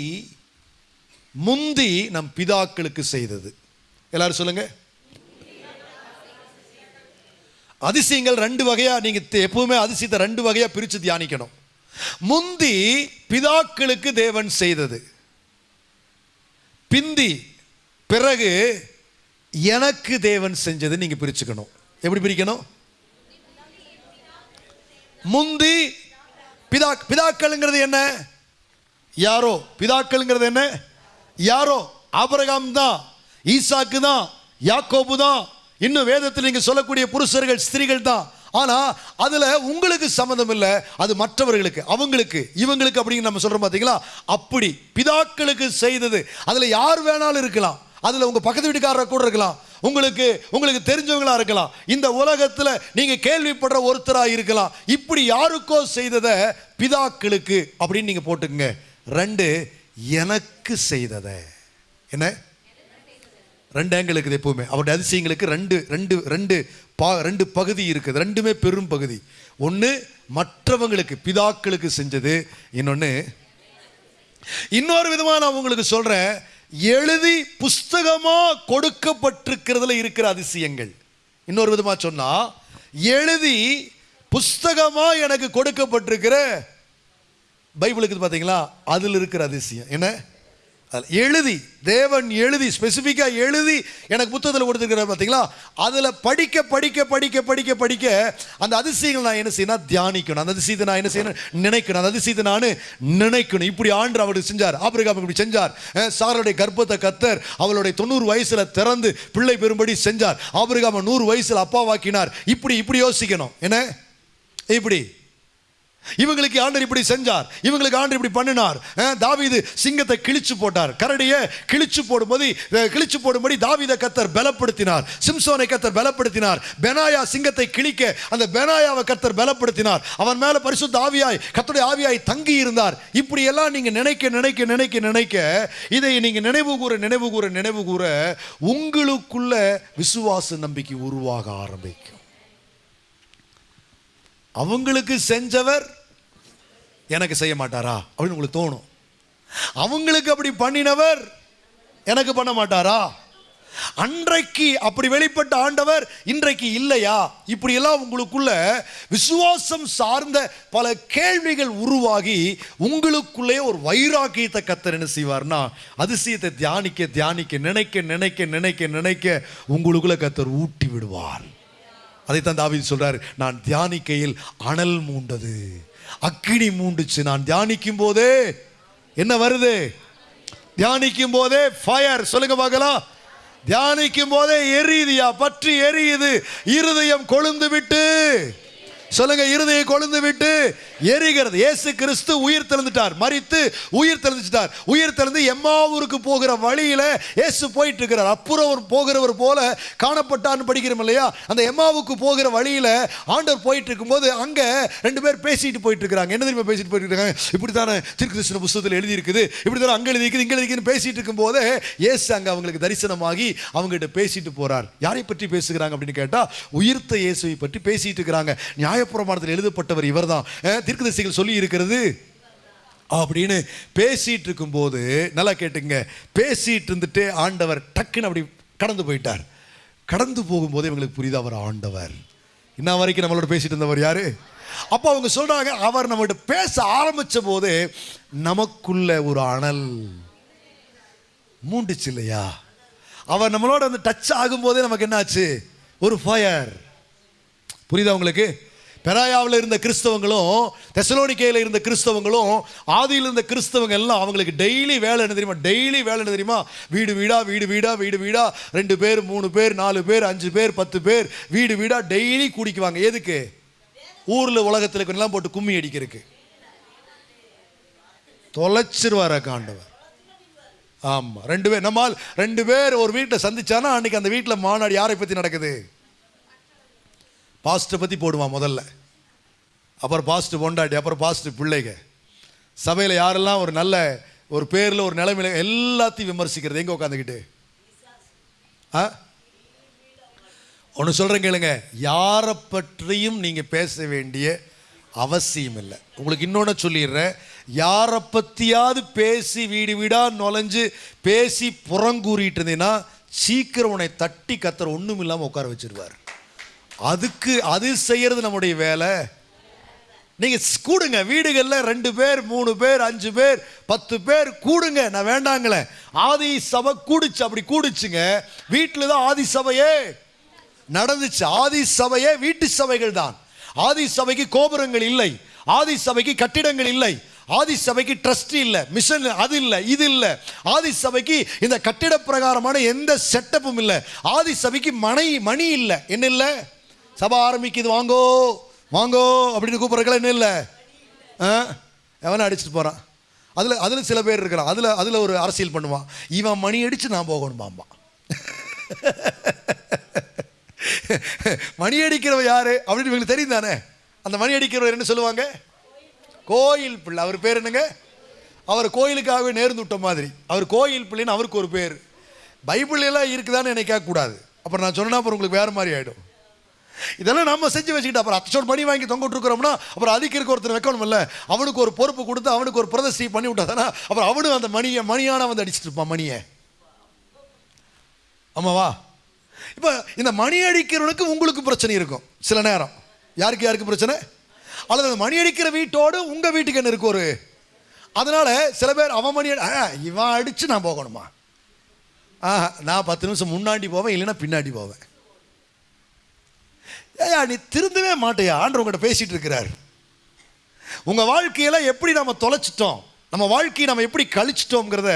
முந்தி நம் பிதாக்களுக்கு செய்தது. எல்லாரும் சொல்லுங்க. அதிசயங்கள் ரெண்டு வகையாக நீங்கள் எப்பவுமே அதிசயத்தை ரெண்டு வகையாக பிரித்து தியானிக்கணும். முந்தி பிதாக்களுக்கு தேவன் செய்தது. பிந்தி பிறகு எனக்கு தேவன் செஞ்சது நீங்க பிரிச்சுக்கணும். எப்படி பிரிக்கணும்? முந்தி பிதா பிதாக்கள்ங்கிறது என்ன? யாரோ? பிதாக்கள்ங்கிறது என்ன? யாரோ? ஆபரகாம் தான் ஈசாக்கு தான் யாக்கோபு தான். இன்னும் வேதத்தில் நீங்க சொல்லக்கூடிய புருஷர்கள் ஸ்திரீகள் தான். ஆனால் அதில் உங்களுக்கு சம்மந்தம் இல்லை அது மற்றவர்களுக்கு அவங்களுக்கு இவங்களுக்கு அப்படின்னு நம்ம சொல்கிறோம் பார்த்தீங்களா அப்படி பிதாக்களுக்கு செய்தது. அதில் யார் வேணாலும் இருக்கலாம். அதில் உங்கள் பக்கத்து வீட்டுக்காரர் கூட இருக்கலாம். உங்களுக்கு உங்களுக்கு தெரிஞ்சவங்களாக இருக்கலாம். இந்த உலகத்தில் நீங்கள் கேள்விப்படுற ஒருத்தராக இருக்கலாம். இப்படி யாருக்கோ செய்ததை பிதாக்களுக்கு அப்படின்னு நீங்கள் போட்டுக்கங்க. ரெண்டு எனக்கு செய்ததை. என்ன? ரெண்டு ஆங்கிள் இருக்குது எப்பவுமே. அவருடைய அதிசயங்களுக்கு ரெண்டு ரெண்டு ரெண்டு பா ரெண்டு பகுதி இருக்குது. ரெண்டுமே பெரும் பகுதி. ஒன்று மற்றவங்களுக்கு பிதாக்களுக்கு செஞ்சது. இன்னொன்று இன்னொரு விதமாக நான் உங்களுக்கு சொல்கிறேன் எழுதி புஸ்தகமாக கொடுக்கப்பட்டிருக்கிறதுல இருக்கிற அதிசயங்கள். இன்னொரு விதமாக சொன்னால் எழுதி புஸ்தகமாக எனக்கு கொடுக்கப்பட்டிருக்கிற பைபிளுக்கு பார்த்தீங்களா அதில் இருக்கிற அதிசயம். என்ன? அதில் எழுதி தேவன் எழுதி ஸ்பெசிஃபிக்காக எழுதி எனக்கு புத்தகத்தில் கொடுத்துருக்கிறார் பார்த்தீங்களா அதில் படிக்க படிக்க படிக்க படிக்க படிக்க அந்த அதிசயங்கள் நான் என்ன செய்யணும்? தியானிக்கணும். அந்த அதிசயத்தை நான் என்ன செய்யணும்? நினைக்கணும். அந்த அதிசயத்தை நான் நினைக்கணும். இப்படி ஆண்டு அவருக்கு செஞ்சார். ஆப்பிரிக்கா இப்படி செஞ்சார். அஹ் சாருடைய கர்ப்பத்தை கத்தர் அவளுடைய தொண்ணூறு வயசில் திறந்து பிள்ளை பெறும்படி செஞ்சார். ஆபிரகாம நூறு வயசில் அப்பாவாக்கினார் இப்படி இப்படி யோசிக்கணும். என்ன? இப்படி. இவங்களுக்கு ஆண்டர் இப்படி செஞ்சார். இவங்களுக்கு ஆண்டர் இப்படி பண்ணினார். தாவிது தாவீது சிங்கத்தை கிழிச்சு போட்டார். கரடியை கிழிச்சு போடும்போது கிழிச்சு போடும்படி தாவித கத்தர் பலப்படுத்தினார். சிம்சோனை கத்தர் பலப்படுத்தினார். பெனாயா சிங்கத்தை கிழிக்க அந்த பெனாயாவை கத்தர் பலப்படுத்தினார். அவன் மேல பரிசுத்த ஆவியாய் கத்தருடைய ஆவியாய் தங்கி இருந்தார். இப்படி எல்லாம் நீங்க நினைக்க நினைக்க நினைக்க நினைக்க இதை நீங்க நினைவு கூற நினைவு கூற நினைவு கூற உங்களுக்குள்ள விசுவாச நம்பிக்கை உருவாக ஆரம்பிக்கும். அவங்களுக்கு செஞ்சவர் எனக்கு செய்ய மாட்டாரா அப்படின்னு உங்களுக்கு தோணும். அவங்களுக்கு அப்படி பண்ணினவர் எனக்கு பண்ண மாட்டாரா? அன்றைக்கு அப்படி வெளிப்பட்ட ஆண்டவர் இன்றைக்கு இல்லையா? இப்படி எல்லாம் உங்களுக்குள்ள விசுவாசம் சார்ந்த பல கேள்விகள் உருவாகி உங்களுக்குள்ளே ஒரு வைராக்கியத்தை கத்தர் என்ன செய்வார்னா அதிசயத்தை தியானிக்க தியானிக்க நினைக்க நினைக்க நினைக்க நினைக்க உங்களுக்குள்ள கத்தர் ஊட்டி விடுவார். அதைத்தான் தாவீது சொல்றாரு நான் தியானிக்கையில் அனல் மூண்டது அக்கினி மூண்டுச்சு. நான் தியானிக்கும் போதே என்ன வருது? தியானிக்கும் போதே ஃபயர் சொல்லுங்க பார்க்கலாம். தியானிக்கும் போதே எரியுதியா? பற்றி எரியுது. இருதயம் கொழுந்து விட்டு சொல்லுங்க இருதயை கொழுந்து விட்டு எரிகிறது. இயேசு கிறிஸ்து உயிர் தெழுந்துட்டார். மறித்து உயிர் தெழுந்துட்டார். உயிர் தெழுந்து எம்மாவூருக்கு போகிற வழியில இயேசு போயிட்டு இருக்கிறார் அப்புறம் போகிறவர் போல காணப்பட்டார்னு படிக்கிறோம் இல்லையா? அந்த எம்மாவுக்கு போகிற வழியில ஆண்டவர் போயிட்டு இருக்கும்போது அங்க ரெண்டு பேர் பேசிட்டு போயிட்டு இருக்காங்க என்ன தெரியுமா பேசிட்டு போயிட்டு இருக்காங்க இப்படி தானே திருக்கிருஷ்ண புஸ்தகத்தில் எழுதி இருக்குது இப்படி தானே அங்க எழுதி இருக்குது இங்க எழுதிக்குன்னு பேசிட்டு இருக்கும்போது இயேசு அங்க அவங்களுக்கு தரிசனமாகி அவங்ககிட்ட பேசிட்டு போறார். யாரை பற்றி பேசுகிறாங்க அப்படின்னு கேட்டா உயிர்த்த இயேசுவை பற்றி பேசிட்டு இருக்கிறாங்க. நியாயப்பிரமாணத்தில் எழுதப்பட்டவர் இவர் தான் தீர்க்க திசைகள் சொல்லி இருக்கிறது அப்படின்னு பேசிட்டு இருக்கும்போது நல்லா கேட்டுங்க. பேசிட்டு இருந்துட்டு ஆண்டவர் டக்குன்னு அப்படி கடந்து போயிட்டார். கடந்து போகும்போது இவங்களுக்கு புரியுது அவர் ஆண்டவர். இன்ன வரைக்கும் நம்மளோட பேசிட்டு இருந்தவர் யாரு? அப்போ அவங்க சொல்றாங்க அவர் நம்மகிட்ட பேச ஆரம்பிச்ச போது நமக்குள்ள ஒரு அனல் மூண்டுச்சு இல்லையா? அவர் நம்மளோட வந்து டச் ஆகும்போதே நமக்கு என்னாச்சு? ஒரு ஃபயர் புரியுதா உங்களுக்கு? பெராயாவில் இருந்த கிறிஸ்தவங்களும் தெசலோனிக்கையில் இருந்த கிறிஸ்தவங்களும் ஆதியில் இருந்த கிறிஸ்தவங்க எல்லாம் அவங்களுக்கு டெய்லி வேலை என்ன தெரியுமா? டெய்லி வேலை என்ன தெரியுமா? வீடு வீடா வீடு வீடா வீடு வீடா ரெண்டு பேர் மூணு பேர் நாலு பேர் அஞ்சு பேர் பத்து பேர் வீடு வீடா டெய்லி குடிக்குவாங்க. எதுக்கு? ஊரில் உலகத்தில் எல்லாம் போட்டு கும்மி அடிக்கிறதுக்கு. தொலைச்சிருவார காண்டவர் ஆமாம் ரெண்டு பேர் நம்மால் ரெண்டு பேர் ஒரு வீட்டில் சந்திச்சானா அன்றைக்கி அந்த வீட்டில் மாநாடு யாரை பற்றி நடக்குது? பாஸ்ட்டை பற்றி போடுவான் முதல்ல. அப்புறம் பாஸ்ட்டு பொண்டாட்டி அப்புறம் பாஸ்ட்டு பிள்ளைங்க சபையில் யாரெல்லாம் ஒரு நல்ல ஒரு பேரில் ஒரு நிலைமையில எல்லாத்தையும் விமர்சிக்கிறது. எங்கே உட்காந்துக்கிட்டு ஆ? ஒன்று சொல்கிறேன் கேளுங்க. யாரை பற்றியும் நீங்கள் பேச வேண்டிய அவசியம் இல்லை. உங்களுக்கு இன்னொன்று சொல்லிடுறேன். யாரை பற்றியாவது பேசி வீடு வீடாக நுழைஞ்சு பேசி புறங்கூறிட்டு இருந்தீங்கன்னா சீக்கிரம் உன்னை தட்டி கத்துற ஒன்றும் இல்லாமல் உட்கார வச்சிருவார். அதுக்கு அது செய்யறது நம்முடைய வேலை. நீங்கள் கூடுங்க வீடுகள்ல ரெண்டு பேர் மூணு பேர் அஞ்சு பேர் பத்து பேர் கூடுங்க. நான் வேண்டாங்களே. ஆதி சபை கூடுச்சு அப்படி கூடுச்சுங்க. வீட்டில் தான் ஆதி சபையே நடந்துச்சு. ஆதி சபையே வீட்டு சபைகள் தான். ஆதி சபைக்கு கோபுரங்கள் இல்லை. ஆதி சபைக்கு கட்டிடங்கள் இல்லை. ஆதி சபைக்கு ட்ரஸ்ட் இல்லை. மிஷன் அது இல்லை இது இல்லை. ஆதி சபைக்கு இந்த கட்டிட பிரகாரமான எந்த செட்டப்பும் இல்லை. ஆதி சபைக்கு மனை மணி இல்லை. என்ன இல்லை? சபை ஆரம்பிக்குது வாங்கோ வாங்கோ அப்படின்னு கூப்பிடுறதுல என்ன இல்லை. ஆ? எவனை அடிச்சுட்டு போகிறான் அதில் அதில் சில பேர் இருக்கிறான். அதில் அதில் ஒரு அரசியல் பண்ணுவான். இவன் மணி அடித்து நான் போகணுமாம்பான். மணி அடிக்கிறவன் யார்? அப்படின்னு இவங்களுக்கு தெரியும் தானே? அந்த மணி அடிக்கிறவர் என்ன சொல்லுவாங்க? கோயில் பிள்ளை. அவர் பேர் என்னங்க? அவர் கோயிலுக்காகவே நேர்ந்து விட்ட மாதிரி. அவர் கோயில் பிள்ளைன்னு அவருக்கு ஒரு பேர். பைபிள் எல்லாம் இருக்குதான்னு நினைக்க கூடாது அப்புறம் நான் சொன்னா அப்புறம் உங்களுக்கு வேற மாதிரி ஆகிடும் இதெல்லாம் நம்ம செஞ்சு வச்சுக்கிட்டு அப்புறம் அத்தோடு மணி வாங்கி தொங்க விட்டுருக்கிறோம்னா அப்புறம் அதுக்கு இருக்க ஒருத்தர் வைக்கணும்ல அவனுக்கு ஒரு பொறுப்பு கொடுத்து அவனுக்கு ஒரு பிரதர்சி பண்ணி விட்டாதானா அப்புறம் அவனும் அந்த மணியை மணியான வந்து அடிச்சிட்டு இருப்பான் மணியை. ஆமாவா இப்போ இந்த மணி அடிக்கிறவனுக்கு உங்களுக்கு பிரச்சனை இருக்கும். சில நேரம். யாருக்கு யாருக்கு பிரச்சனை? அல்லது அந்த மணி அடிக்கிற வீட்டோடு உங்கள் வீட்டுக்கு என்ன இருக்கு ஒரு? அதனால் சில பேர் அவன் மணி அடி- ஆ, இவன் அடித்து நான் போகணுமா? ஆஹா நான் பத்து நிமிஷம் முன்னாடி போவேன் இல்லைன்னா பின்னாடி போவேன். ஏயா நீ திருந்தவே மாட்டேயா? ஆண்டு உங்கள்கிட்ட பேசிகிட்டு இருக்கிறார். உங்கள் வாழ்க்கையில எப்படி நம்ம தொலைச்சிட்டோம்? நம்ம வாழ்க்கையை நம்ம எப்படி கழிச்சிட்டோங்கிறத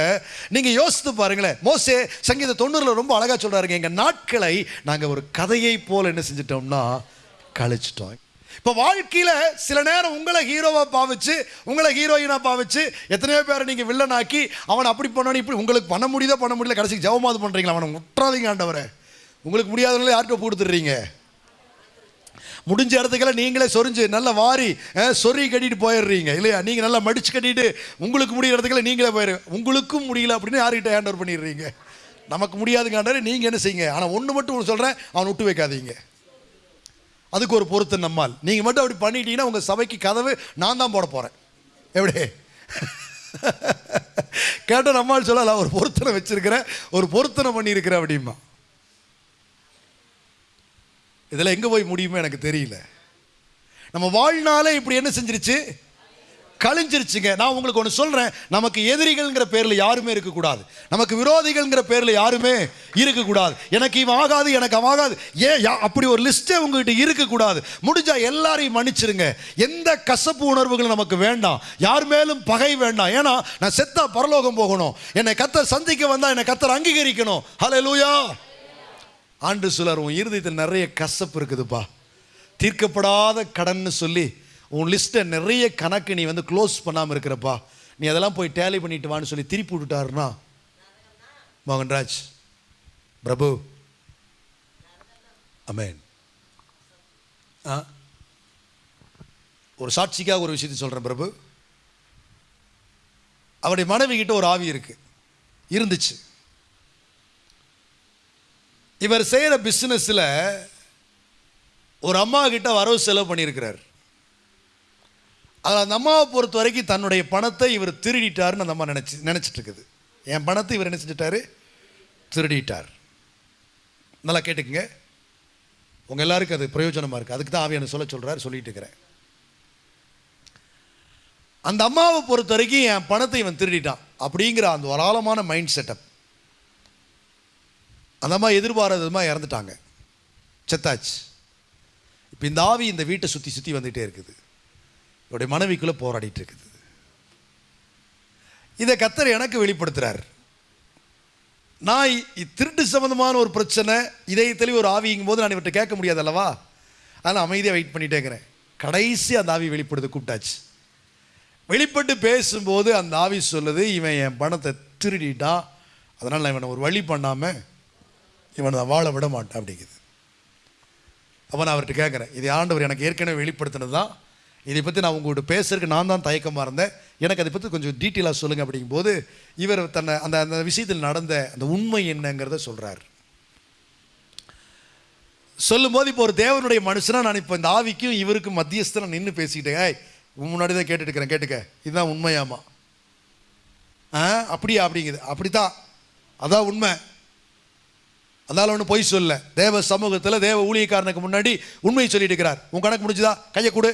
நீங்கள் யோசித்து பாருங்களேன். மோசே சங்கீத தொண்ணூறில் ரொம்ப அழகாக சொல்கிறாருங்க எங்கள் நாட்களை நாங்கள் ஒரு கதையை போல் என்ன செஞ்சிட்டோம்னா கழிச்சிட்டோம். இப்போ வாழ்க்கையில் சில நேரம் உங்களை ஹீரோவாக பாவிச்சு உங்களை ஹீரோயினாக பாவிச்சு எத்தனையோ பேரை நீங்கள் வில்லனாக்கி அவன் அப்படி பண்ணணும் இப்படி உங்களுக்கு பண்ண முடியுதோ பண்ண முடியல கடைசிக்கு ஜவமாவது பண்ணுறீங்களா அவனை முற்றாதீங்க ஆண்டவரை. உங்களுக்கு முடியாதனால யார்கிட்ட கொடுத்துட்றீங்க முடிஞ்ச இடத்துக்கெல்லாம் நீங்களே சொரிஞ்சு நல்லா வாரி சொறி கட்டிட்டு போயிடுறீங்க. இல்லையா? நீங்கள் நல்லா மடிச்சு கட்டிட்டு உங்களுக்கு முடியிற இடத்துக்கெல்லாம் நீங்களே போயிரு உங்களுக்கும் முடியல அப்படின்னு யார்கிட்ட ஹேண்ட் ஓவர் பண்ணிடுறீங்க? நமக்கு முடியாதுங்க நீங்கள் என்ன செய்யுங்க? ஆனால் ஒன்று மட்டும் ஒன்று சொல்கிறேன் அவன் விட்டு வைக்காதீங்க. அதுக்கு ஒரு பொருத்தம் நம்மால். நீங்கள் மட்டும் அப்படி பண்ணிட்டீங்கன்னா உங்கள் சபைக்கு கதவு நான் தான் போட போகிறேன் எப்படி? கேட்டால் நம்மால் சொல்லலாம் ஒரு பொருத்தனை வச்சிருக்கிறேன் ஒரு பொருத்தனை பண்ணியிருக்கிறேன் அப்படிமா இதில் எங்கே போய் முடியுமோ எனக்கு தெரியல. நம்ம வாழ்நாளே இப்படி என்ன செஞ்சிருச்சு? கழிஞ்சிருச்சுங்க. நான் உங்களுக்கு ஒன்று சொல்கிறேன் நமக்கு எதிரிகள்ங்கிற பேரில் யாருமே இருக்கக்கூடாது. நமக்கு விரோதிகள்ங்கிற பேரில் யாருமே இருக்கக்கூடாது. எனக்கு இவன் ஆகாது எனக்கு அவன் ஆகாது. ஏன்? யா- அப்படி ஒரு லிஸ்ட்டே உங்ககிட்ட இருக்கக்கூடாது. முடிஞ்சால் எல்லாரையும் மன்னிச்சிருங்க. எந்த கசப்பு உணர்வுகளும் நமக்கு வேண்டாம். யார் மேலும் பகை வேண்டாம். ஏன்னா நான் செத்தா பரலோகம் போகணும். என்னை கத்தர் சந்திக்க வந்தால் என்னை கத்தர் அங்கீகரிக்கணும். ஹalleluya ஆண்டு சொல்லார் உன் இருதயத்தில் நிறைய கசப்பு இருக்குதுப்பா. தீர்க்கப்படாத கடன்னு சொல்லி உன் லிஸ்ட்டை நிறைய கணக்கு நீ வந்து க்ளோஸ் பண்ணாமல் இருக்கிறப்பா. நீ அதெல்லாம் போய் டேலி பண்ணிட்டு வான்னு சொல்லி திருப்பி விட்டுட்டாருன்னா மோகன்ராஜ் பிரபு அமேன். ஆ? ஒரு சாட்சிக்காக ஒரு விஷயத்தை சொல்கிறேன் பிரபு. அவருடைய மனைவி கிட்ட ஒரு ஆவி இருக்குது இருந்துச்சு. இவர் செய்கிற பிஸ்னஸில் ஒரு அம்மா கிட்ட வரவு செலவு பண்ணியிருக்கிறார். அதில் அந்த அம்மாவை பொறுத்த வரைக்கும் தன்னுடைய பணத்தை இவர் திருடிட்டாருன்னு அந்த அம்மா நினச்சி நினச்சிட்டு இருக்குது என் பணத்தை இவர் என்ன செஞ்சிட்டாரு? திருடிட்டார். நல்லா கேட்டுக்குங்க. உங்கள் எல்லாருக்கும் அது பிரயோஜனமாக இருக்குது அதுக்கு தான் ஆவியான சொல்ல சொல்கிறார் சொல்லிட்டு இருக்கிறேன். அந்த அம்மாவை பொறுத்த வரைக்கும் என் பணத்தை இவன் திருடிட்டான் அப்படிங்கிற அந்த ஒரு ஆழமான மைண்ட் செட்டப் அந்த அம்மா எதிர்பாராதமாக இறந்துட்டாங்க. செத்தாச்சு. இப்போ இந்த ஆவி இந்த வீட்டை சுற்றி சுற்றி வந்துகிட்டே இருக்குது. இவருடைய மனைவிக்குள்ளே போராடிட்டு இருக்குது. இதை கத்தர் எனக்கு வெளிப்படுத்துகிறார் நான் இ- திருட்டு சம்மந்தமான ஒரு பிரச்சனை இதயத்திலே ஒரு ஆவிங்கும் போது நான் இவர்கிட்ட கேட்க முடியாது அல்லவா அதனால் அமைதியாக வெயிட் பண்ணிட்டே இருக்கிறேன் கடைசி அந்த ஆவி வெளிப்படுத்த கூப்பிட்டாச்சு. வெளிப்பட்டு பேசும்போது அந்த ஆவி சொல்லுது இவன் என் பணத்தை திருடிட்டான். அதனால் நான் இவனை ஒரு வழி பண்ணாமல் இவனை நான் வாழ விட மாட்டேன் அப்படிங்குது. அப்போ நான் அவர்கிட்ட கேட்குறேன் இது ஆண்டவர் எனக்கு ஏற்கனவே வெளிப்படுத்தினது தான். இதை பற்றி நான் உங்கள்கிட்ட பேசுறதுக்கு நான் தான் தயக்கமாக இருந்தேன். எனக்கு அதை பற்றி கொஞ்சம் டீட்டெயிலாக சொல்லுங்கள் அப்படிங்கும்போது இவர் தன்னை அந்த அந்த விஷயத்தில் நடந்த அந்த உண்மை என்னங்கிறத சொல்கிறார் சொல்லும்போது இப்போ ஒரு தேவனுடைய மனுஷனாக நான் இப்போ இந்த ஆவிக்கும் இவருக்கும் மத்தியஸ்தனை நின்று பேசிக்கிட்டேன் ஏய் முன்னாடி தான் கேட்டுட்டுக்கிறேன் கேட்டுக்க. இதுதான் உண்மையாமா ஆ அப்படியா? அப்படிங்குது. அப்படித்தான். அதான் உண்மை. அதனால ஒன்று பொய் சொல்ல. தேவ சமூகத்தில் தேவ ஊழியக்காரனுக்கு முன்னாடி உண்மையை சொல்லிட்டு இருக்கிறார். உன் கணக்கு முடிஞ்சுதா? கையை கொடு.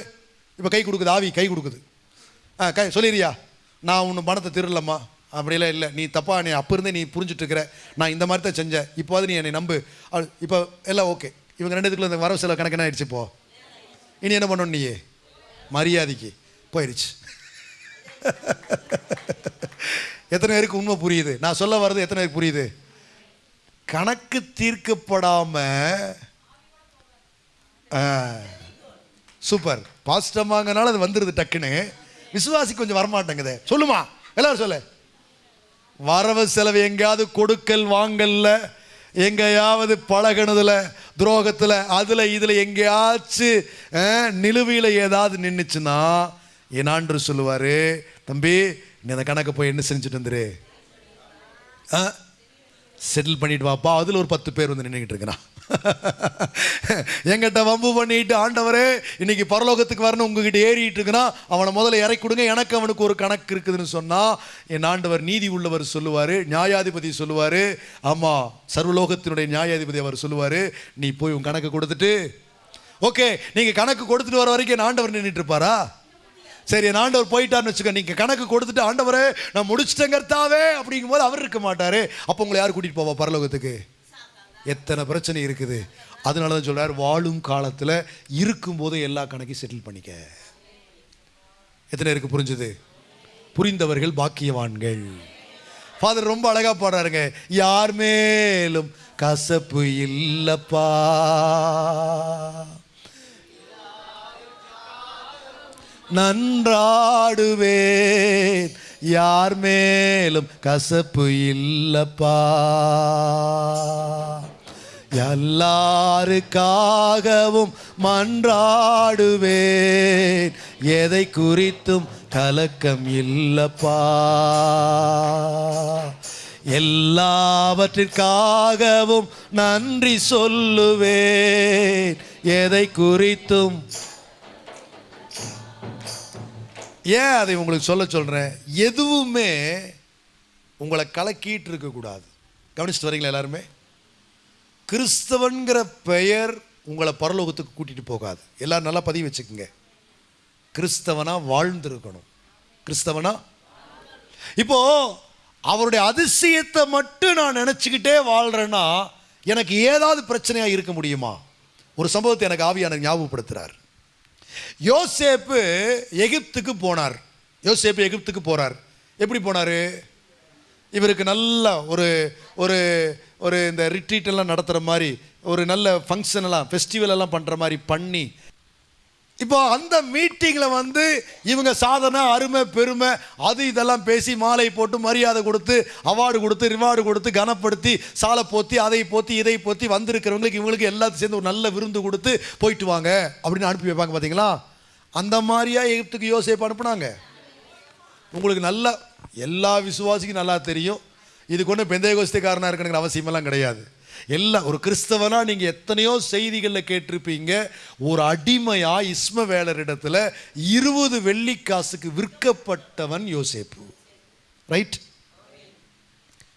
இப்போ கை கொடுக்குது ஆவி கை கொடுக்குது. ஆ கை சொல்லிடுறியா? நான் உன்னை பணத்தை திருடலம்மா. அப்படிலாம் இல்லை. நீ தப்பா நீ அப்போ இருந்தே நீ புரிஞ்சுட்டு இருக்கிற. நான் இந்த மாதிரி தான் செஞ்சேன். இப்போது நீ என்னை நம்பு. இப்போ எல்லாம் ஓகே. இவங்க ரெண்டுத்துக்குள்ள இந்த வரவு செலவு கணக்கு என்ன ஆயிடுச்சு இப்போ? இனி என்ன பண்ணணும் நீயே? மரியாதைக்கு. போயிடுச்சு. எத்தனை பேருக்கு உண்மை புரியுது? நான் சொல்ல வர்றது எத்தனை பேருக்கு புரியுது? கணக்கு தீர்க்கப்படாம சூப்பர். பாஸ்டமாங்கனால அது வந்துடுது டக்குன்னு. விசுவாசி கொஞ்சம் வரமாட்டேங்குது. சொல்லுமா? எல்லாரும் சொல்லு. வரவு செலவு எங்கேயாவது கொடுக்கல் வாங்கல்ல எங்கேயாவது பழகினதுல துரோகத்தில் அதில் இதில் எங்கேயாச்சும் நிலுவையில் ஏதாவது நின்றுச்சுன்னா என்னான்று சொல்லுவார்? தம்பி நீ அந்த கணக்கு போய் என்ன செஞ்சுட்டு வந்துரு? ஆ செட்டில் பண்ணிட்டு வாப்பா. அதில் ஒரு பத்து பேர் வந்து நின்றுக்கிட்டு இருக்கிறான். எங்கிட்ட வம்பு பண்ணிட்டு ஆண்டவரே இன்னைக்கு பரலோகத்துக்கு வரணும் உங்ககிட்ட ஏறிட்டு இருக்கிறான். அவனை முதல்ல இறக்கி கொடுங்க. எனக்கு அவனுக்கு ஒரு கணக்கு இருக்குதுன்னு சொன்னால் என் ஆண்டவர் நீதி உள்ளவர் சொல்லுவார் நியாயாதிபதி சொல்லுவார். ஆமாம் சர்வலோகத்தினுடைய நியாயாதிபதி அவர் சொல்லுவார் நீ போய் உன் கணக்கு கொடுத்துட்டு ஓகே நீங்கள் கணக்கு கொடுத்துட்டு வர வரைக்கும் என் ஆண்டவர் நின்றுட்டு இருப்பாரா? சரி என் ஆண்டவர் போயிட்டார்னு வச்சுக்க நீங்கள் கணக்கு கொடுத்துட்டு ஆண்டவரே நான் முடிச்சிட்டேங்கர்த்தாவே அப்படிங்கும்போது அவர் இருக்க மாட்டார். அப்போ உங்களை யார் கூட்டிகிட்டு போவா பரலோகத்துக்கு? எத்தனை பிரச்சனை இருக்குது. அதனால தான் சொல்கிறார் வாழும் காலத்தில் இருக்கும்போது எல்லா கணக்கையும் செட்டில் பண்ணிக்க. எத்தனை பேருக்கு புரிஞ்சுது? புரிந்தவர்கள் பாக்கியவான்கள். ஃபாதர் ரொம்ப அழகாக பாடுறாருங்க. யார் மேலும் கசப்பு இல்லப்பா. நன்றாடுவேன். யார் மேலும் கசப்பு இல்லப்பா. எல்லாருக்காகவும் மன்றாடுவேன். எதை குறித்தும் கலக்கம் இல்லப்பா. எல்லாவற்றிற்காகவும் நன்றி சொல்லுவேன். எதை குறித்தும் ஏன் அதை உங்களுக்கு சொல்ல சொல்கிறேன் எதுவுமே உங்களை கலக்கிட்டு இருக்கக்கூடாது கவனிச்சுட்டு வரீங்களா எல்லாருமே? கிறிஸ்தவன்கிற பெயர் உங்களை பரலோகத்துக்கு கூட்டிகிட்டு போகாது. எல்லோரும் நல்லா பதிவு வச்சுக்கோங்க. கிறிஸ்தவனாக வாழ்ந்துருக்கணும். கிறிஸ்தவனா? இப்போது அவருடைய அதிசயத்தை மட்டும் நான் நினச்சிக்கிட்டே வாழ்கிறேன்னா எனக்கு ஏதாவது பிரச்சனையாக இருக்க முடியுமா? ஒரு சம்பவத்தை எனக்கு ஆவியான ஞாபகப்படுத்துகிறார் யோசேப்பு எகிப்துக்கு போனார். யோசேப்பு எகிப்துக்கு போகிறார் எப்படி போனார்? இவருக்கு நல்ல ஒரு ஒரு ஒரு இந்த ரிட்ரீட் எல்லாம் நடத்துகிற மாதிரி ஒரு நல்ல ஃபங்க்ஷன் எல்லாம் ஃபெஸ்டிவல் எல்லாம் பண்ணுற மாதிரி பண்ணி இப்போ அந்த மீட்டிங்கில் வந்து இவங்க சாதனை அருமை பெருமை அது இதெல்லாம் பேசி மாலை போட்டு மரியாதை கொடுத்து அவார்டு கொடுத்து ரிவார்டு கொடுத்து கனப்படுத்தி சாலை போத்தி அதை போத்தி இதை போத்தி வந்திருக்கிறவங்களுக்கு இவங்களுக்கு எல்லாத்தையும் சேர்ந்து ஒரு நல்ல விருந்து கொடுத்து போயிட்டு வாங்க அப்படின்னு அனுப்பி வைப்பாங்க பார்த்தீங்களா அந்த மாதிரியா எகிப்துக்கு யோசிப்பு அனுப்புனாங்க. உங்களுக்கு நல்லா எல்லா விசுவாசிக்கும் நல்லா தெரியும். இதுக்கு ஒன்றும் பெந்தையகோஸ்திக்காரனாக இருக்கணுங்கிற அவசியமெல்லாம் கிடையாது. எல்லா ஒரு கிறிஸ்தவனாக நீங்கள் எத்தனையோ செய்திகளில் கேட்டிருப்பீங்க ஒரு அடிமையா இஸ்மவேலரிடத்துல இருபது வெள்ளிக்காசுக்கு விற்கப்பட்டவன் யோசேப்பு. ரைட்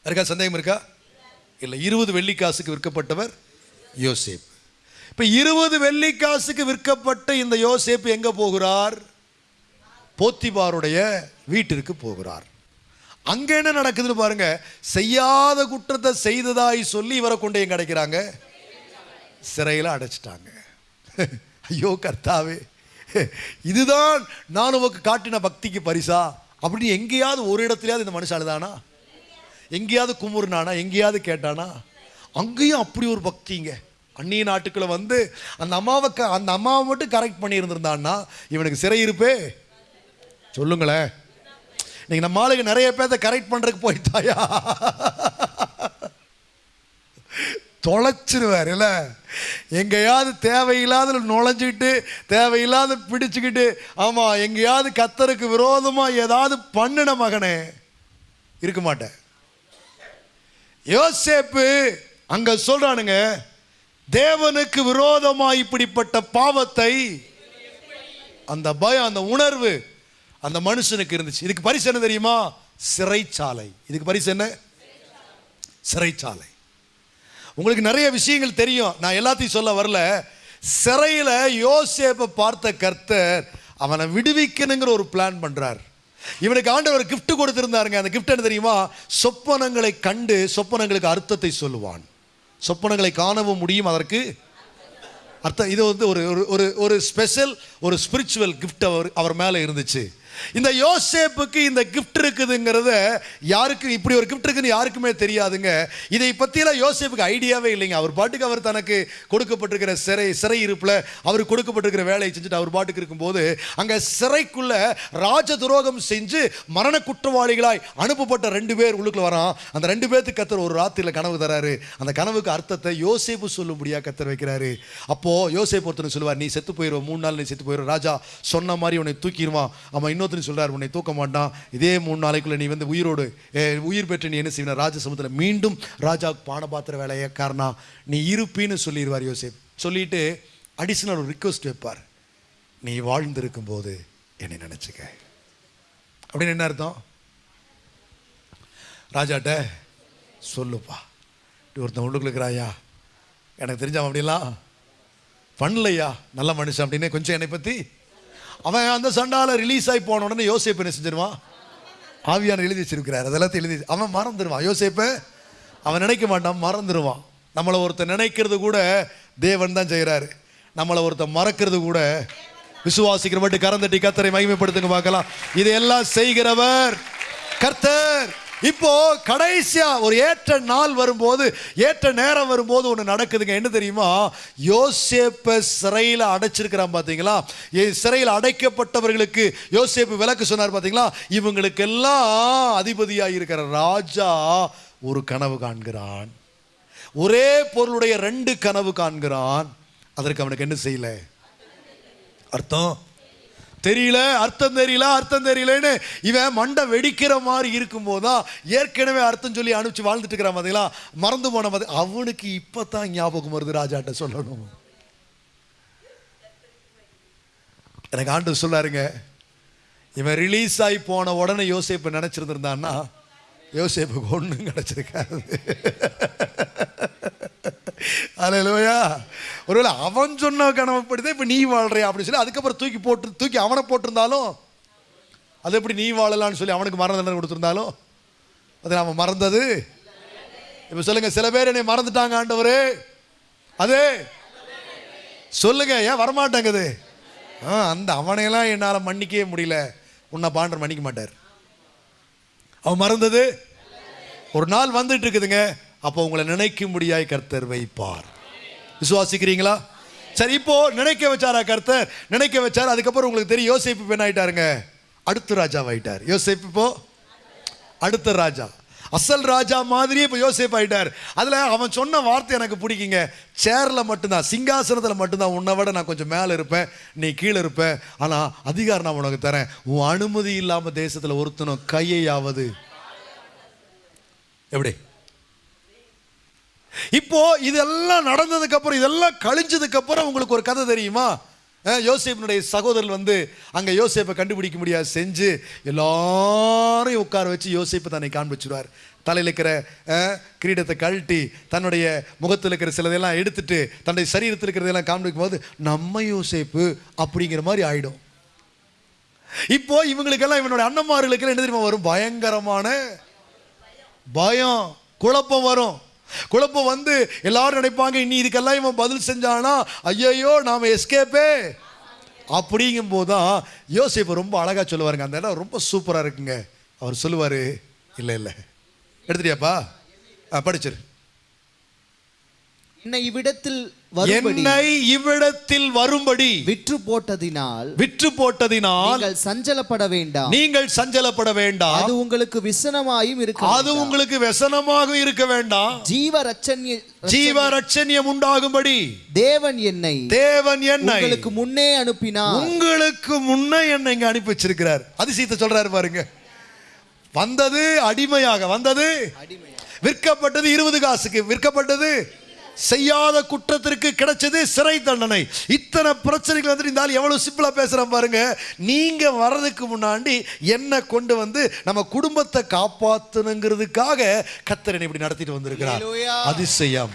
இருக்கா? சந்தேகம் இருக்கா? இல்லை இருபது வெள்ளிக்காசுக்கு விற்கப்பட்டவர் யோசேப்பு. இப்போ இருபது வெள்ளிக்காசுக்கு விற்கப்பட்ட இந்த யோசேப்பு எங்கே போகிறார்? போத்திபாருடைய வீட்டிற்கு போகிறார். அங்கே என்ன நடக்குதுன்னு பாருங்க. செய்யாத குற்றத்தை செய்ததாய் சொல்லி இவரை கொண்டு எங்க அடைக்கிறாங்க? சிறையில் அடைச்சிட்டாங்க. ஐயோ கர்த்தாவே. இதுதான் நான் உனக்கு காட்டின பக்திக்கு பரிசா? அப்படின்னு எங்கேயாவது ஒரு இடத்துலயாவது இந்த மனுஷன் அழுதானா? எங்கேயாவது குமுறுனானா? எங்கேயாவது கேட்டானா? அங்கேயும் அப்படி ஒரு பக்திங்க அந்நிய நாட்டுக்குள்ள வந்து அந்த அம்மாவை க- அந்த அம்மாவை மட்டும் கரெக்ட் பண்ணியிருந்திருந்தான்னா இவனுக்கு சிறை இருப்பே. சொல்லுங்களேன். நீங்க நம்ம ஆளுங்க நிறைய பேர்த்த கரெக்ட் பண்ணுறதுக்கு போயிட்டாயா தொலைச்சிருவார் இல்லை? எங்கேயாவது தேவையில்லாத நுழைஞ்சிக்கிட்டு தேவையில்லாத பிடிச்சிக்கிட்டு ஆமாம் எங்கேயாவது கத்தருக்கு விரோதமாக ஏதாவது பண்ணின மகனே இருக்க மாட்டேன். யோசேப்பு அங்கே சொல்கிறானுங்க தேவனுக்கு விரோதமாக இப்படிப்பட்ட பாவத்தை அந்த பயம் அந்த உணர்வு அந்த மனுஷனுக்கு இருந்துச்சு. இதுக்கு பரிசு என்ன தெரியுமா? சிறைச்சாலை. இதுக்கு பரிசு என்ன? சிறைச்சாலை. உங்களுக்கு நிறைய விஷயங்கள் தெரியும். நான் எல்லாத்தையும் சொல்ல வரல. சிறையில் யோசேப்பை பார்த்த கர்த்தர் அவனை விடுவிக்கணுங்கிற ஒரு பிளான் பண்ணுறார் இவனுக்கு ஆண்டவர் கிஃப்ட் கொடுத்துருந்தாருங்க. அந்த கிஃப்ட் என்ன தெரியுமா? சொப்பனங்களை கண்டு சொப்பனங்களுக்கு அர்த்தத்தை சொல்லுவான். சொப்பனங்களை காணவும் முடியும் அதற்கு அர்த்தம். இது வந்து ஒரு ஒரு- ஒரு ஒரு ஸ்பெஷல் ஒரு ஸ்பிரிச்சுவல் கிஃப்ட் அவர் அவர் மேலே இருந்துச்சு. இந்த யோசேப்புக்கு இந்த கிஃப்ட் இருக்குதுங்கிறத யாருக்கு இப்படி ஒரு கிஃப்ட் இருக்குன்னு யாருக்குமே தெரியாதுங்க. இதை பற்றியெல்லாம் யோசேப்புக்கு ஐடியாவே இல்லைங்க. அவர் பாட்டுக்கு அவர் தனக்கு கொடுக்கப்பட்டிருக்கிற சிறை சிறை இருப்பில் அவர் கொடுக்கப்பட்டிருக்கிற வேலையை செஞ்சுட்டு அவர் பாட்டுக்கு இருக்கும்போது அங்கே சிறைக்குள்ள ராஜ துரோகம் செஞ்சு மரண குற்றவாளிகளாய் அனுப்பப்பட்ட ரெண்டு பேர் உள்ளுக்குள்ள வரான். அந்த ரெண்டு பேர்த்துக்கு கத்தர் ஒரு ராத்திரியில் கனவு தராரு. அந்த கனவுக்கு அர்த்தத்தை யோசேப்பு சொல்லும்படியாக கத்தர் வைக்கிறாரு. அப்போ யோசேப்பு ஒருத்தர் சொல்லுவார் நீ செத்து போயிடுவ மூணு நாள் நீ செத்து போயிடுவோம் ராஜா சொன்ன மாதிரி உன்னை தூக்கிடுவான். அவன் இன்னொருத்தன் சொல்கிறார் உன்னை தூக்க மாட்டான். இதே மூணு நாளைக்குள்ள நீ வந்து உயிரோடு உயிர் பெற்று நீ என்ன செய்வன ராஜசமுத்திரம் மீண்டும் ராஜாவுக்கு பானபாத்திர வேலையை காரணம் நீ இருப்பின்னு சொல்லிடுவார் யோசிப். சொல்லிட்டு அடிஷனல் ஒரு ரிக்வஸ்ட் வைப்பார். நீ வாழ்ந்திருக்கும் போது என்னை நினச்சிக்க. அப்படின்னு என்ன அர்த்தம்? ராஜாட்ட சொல்லுப்பா. இப்படி ஒருத்தன் உள்ளுக்குள்ள இருக்கிறாயா எனக்கு தெரிஞ்சவன் அப்படிலாம் பண்ணலையா? நல்ல மனுஷன் அப்படின்னு கொஞ்சம் என்னை பற்றி அவன் அந்த சண்டால ரிலீஸ் ஆகி போன உடனே யோசிப்பு என்ன செஞ்சிருவான்? ஆவியான எழுதி வச்சிருக்கிறார். அதெல்லாத்தையும் எழுதி அவன் மறந்துடுவான் யோசேப்பை அவன் நினைக்க மாட்டான் மறந்துடுவான் நம்மளை ஒருத்தன் நினைக்கிறது கூட தேவன் தான் செய்கிறாரு நம்மளை ஒருத்தன் மறக்கிறது கூட விசுவாசிக்கிற மட்டும் கரந்தட்டி கத்தரை மகிமைப்படுத்துங்க பார்க்கலாம். இதையெல்லாம் செய்கிறவர் கர்த்தர். இப்போ கடைசியா ஒரு ஏற்ற நாள் வரும்போது ஏற்ற நேரம் வரும்போது ஒன்று நடக்குதுங்க. என்ன தெரியுமா? யோசேப்பை சிறையில் அடைச்சிருக்கிறான் பார்த்தீங்களா ஏ- சிறையில் அடைக்கப்பட்டவர்களுக்கு யோசேப்பு விளக்கு சொன்னார் பார்த்தீங்களா இவங்களுக்கெல்லாம் அதிபதியாக இருக்கிற ராஜா ஒரு கனவு காண்கிறான். ஒரே பொருளுடைய ரெண்டு கனவு காண்கிறான். அதற்கு அவனுக்கு என்ன செய்யல? அர்த்தம்? தெரியல அர்த்தம் தெரியல அர்த்தம் தெரியலன்னு இவன் மண்டை வெடிக்கிற மாதிரி இருக்கும்போது தான் ஏற்கனவே அர்த்தம் சொல்லி அனுப்பிச்சு வாழ்ந்துட்டு இருக்கிறான் பார்த்தீங்களா மறந்து போன மாதிரி. அவனுக்கு இப்போ தான் ஞாபகம் வருது ராஜாட்ட சொல்லணும். எனக்கு ஆண்டு சொல்லாருங்க. இவன் ரிலீஸ் ஆகி போன உடனே யோசிப்பை நினச்சிருந்துருந்தான்னா யோசிப்புக்கு ஒன்றும் கிடச்சிருக்காது. அலையிலோயா ஒருவேளை அவன் சொன்ன கனவுப்படுதே இப்போ நீ வாழ்றியா அப்படின்னு சொல்லி அதுக்கப்புறம் தூக்கி போட்டு தூக்கி அவனை போட்டிருந்தாலும் அது எப்படி நீ வாழலாம்னு சொல்லி அவனுக்கு மரண தண்டனை கொடுத்துருந்தாலும் அது நாம் மறந்தது. இப்போ சொல்லுங்கள் சில பேர் என்னை மறந்துட்டாங்க ஆண்டவரே. அது? சொல்லுங்க ஏன் வரமாட்டேங்குது? ஆ அந்த அவனையெல்லாம் என்னால் மன்னிக்கவே முடியல. உன்னை பாண்டர் மன்னிக்க மாட்டார். அவன் மறந்தது? ஒரு நாள் வந்துட்டு இருக்குதுங்க. அப்போ உங்களை நினைக்கும்படியாய் கர்த்தர் வைப்பார். விசுவாசிக்கிறீங்களா? சரி இப்போ நினைக்க வச்சாரா கர்த்தர்? நினைக்க வச்சார். அதுக்கப்புறம் உங்களுக்கு தெரியும் யோசிப்பு பெண் ஆயிட்டாருங்க அடுத்த ராஜாவாயிட்டார். யோசிப்பு இப்போ? அடுத்த ராஜா. அசல் ராஜா மாதிரியே இப்போ யோசேப் ஆயிட்டார். அதில் அவன் சொன்ன வார்த்தை எனக்கு பிடிக்குங்க. சேரில் மட்டும்தான் சிங்காசனத்தில் மட்டும்தான். உன்னை விட நான் கொஞ்சம் மேலே இருப்பேன். நீ கீழே இருப்பேன் ஆனால் அதிகாரம் நான் உனக்கு தரேன். உன் அனுமதி இல்லாமல் தேசத்தில் ஒருத்தனும் கையையாவது. எப்படி? இப்போ இதெல்லாம் நடந்ததுக்கு அப்புறம் இதெல்லாம் கழிஞ்சதுக்கு அப்புறம் உங்களுக்கு ஒரு கதை தெரியுமா? யோசேப்பினுடைய சகோதரர் வந்து அங்க யோசேப்பை கண்டுபிடிக்க முடியாது செஞ்சு எல்லாரையும் உட்கார வச்சு யோசேப்பை தன்னை காண்பிச்சுருவார். தலையில் இருக்கிற கிரீடத்தை கழட்டி தன்னுடைய முகத்தில் இருக்கிற சிலதெல்லாம் எடுத்துட்டு தன்னுடைய சரீரத்தில் இருக்கிறதெல்லாம் காண்பிக்கும் போது நம்ம யோசேப்பு அப்படிங்கிற மாதிரி ஆயிடும். இப்போ இவங்களுக்கெல்லாம் இவனுடைய அண்ணன்மார்களுக்கெல்லாம் என்ன தெரியுமா வரும்? பயங்கரமான பயம் குழப்பம் வரும். குழப்பம் வந்து எல்லாரும் நினைப்பாங்க இனி இதுக்கெல்லாம் இவன் பதில் செஞ்சானா? ஐயையோ நாம எஸ்கேப்பே அப்படிங்கும் போதுதான் யோசிப்பு ரொம்ப அழகா சொல்லுவாருங்க. அந்த இடம் ரொம்ப சூப்பரா இருக்குங்க. அவர் சொல்லுவாரு இல்லை இல்லை. எடுத்துட்டியாப்பா? ஆ, படிச்சிரு.
என்னை இவ்விடத்தில்
என்னை இவ்விடத்தில் வரும்படி
விற்று போட்டதினால்
விற்று போட்டதினால்
நீங்கள் சஞ்சலப்பட வேண்டாம்.
நீங்கள் சஞ்சலப்பட வேண்டாம்.
அது உங்களுக்கு விசனமாயும் இருக்க
அது உங்களுக்கு விசனமாக இருக்க வேண்டாம்.
ஜீவ ரட்சணிய
ஜீவ ரட்சணியம் உண்டாகும்படி
தேவன் என்னை
தேவன் என்னை
உங்களுக்கு முன்னே அனுப்பினார்.
உங்களுக்கு முன்னே என்னை இங்க அனுப்பி வச்சிருக்கிறார். அதிசயத்தை சொல்றாரு பாருங்க. வந்தது அடிமையாக வந்தது விற்கப்பட்டது இருபது காசுக்கு விற்கப்பட்டது செய்யாத குற்றத்திற்கு கிடைச்சது சிறை தண்டனை. இத்தனை பிரச்சனைகள் வந்து இந்த ஆள் எவ்வளவு சிம்பிளா பேசுறான் பாருங்க. நீங்க வர்றதுக்கு முன்னாடி என்ன கொண்டு வந்து நம்ம குடும்பத்தை காப்பாத்தணுங்கிறதுக்காக கத்தரனை இப்படி நடத்திட்டு வந்திருக்கிறார். அதிசயம்.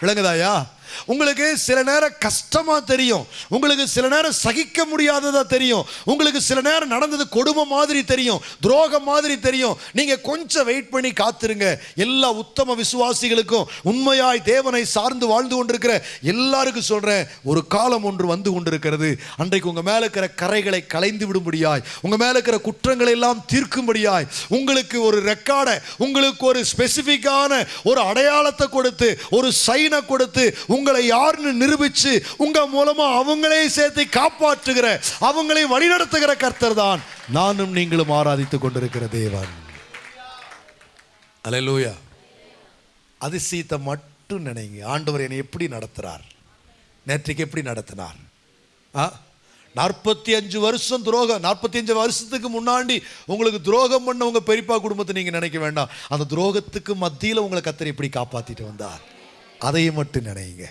விளங்குதாயா? உங்களுக்கு சில நேரம் கஷ்டமா தெரியும். உங்களுக்கு சில நேரம் சகிக்க முடியாததா தெரியும். உங்களுக்கு சில நேரம் நடந்தது கொடுமை மாதிரி தெரியும். துரோகம் மாதிரி தெரியும். நீங்க கொஞ்சம் வெயிட் பண்ணி காத்துருங்க. எல்லா உத்தம விசுவாசிகளுக்கும் உண்மையாய் தேவனை சார்ந்து வாழ்ந்து கொண்டிருக்கிற எல்லாருக்கும் சொல்றேன். ஒரு காலம் ஒன்று வந்து கொண்டிருக்கிறது. அன்றைக்கு உங்க மேல இருக்கிற கரைகளை கலைந்து விடும்படியாய் உங்க மேல இருக்கிற குற்றங்களை எல்லாம் தீர்க்கும்படியாய் உங்களுக்கு ஒரு ரெக்கார்டை உங்களுக்கு ஒரு ஸ்பெசிஃபிக்கான ஒரு அடையாளத்தை கொடுத்து ஒரு சைனை கொடுத்து உங்களை யாருன்னு நிரூபிச்சு உங்க மூலமா அவங்களே சேர்த்து காப்பாற்றுகிற அவங்களை வழிநடத்துகிற கர்த்தர் தான் நானும் நீங்களும் ஆராதித்து கொண்டிருக்கிற தேவன். அலையலூயா அதிசயத்தை மட்டும் நினைங்க. ஆண்டவர் என்னை எப்படி நடத்துறார்? நேற்றைக்கு எப்படி நடத்தினார்? ஆ? நாற்பத்தி அஞ்சு வருஷம் துரோகம். நாற்பத்தி அஞ்சு வருஷத்துக்கு முன்னாடி உங்களுக்கு துரோகம் பண்ண உங்க பெரியப்பா குடும்பத்தை நீங்க நினைக்க வேண்டாம். அந்த துரோகத்துக்கு மத்தியில் உங்களை கத்தர் எப்படி காப்பாத்திட்டு வந்தார்? அதையும் மட்டும் நினைங்க.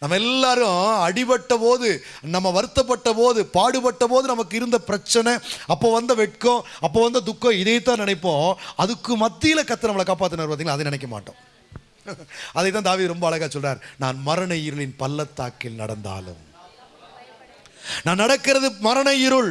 நம்ம எல்லாரும் அடிபட்ட போது நம்ம வருத்தப்பட்ட போது பாடுபட்ட போது நமக்கு இருந்த பிரச்சனை அப்போ வந்த வெட்கம் அப்போ வந்த துக்கம் இதைத்தான் நினைப்போம். அதுக்கு மத்தியில் கத்த நம்மளை காப்பாற்றினார் பார்த்தீங்களா? அதை நினைக்க மாட்டோம். அதை தான் தாவி ரொம்ப அழகாக சொல்கிறார் நான் மரண இருளின் பள்ளத்தாக்கில் நடந்தாலும். நான் நடக்கிறது மரண இருள்.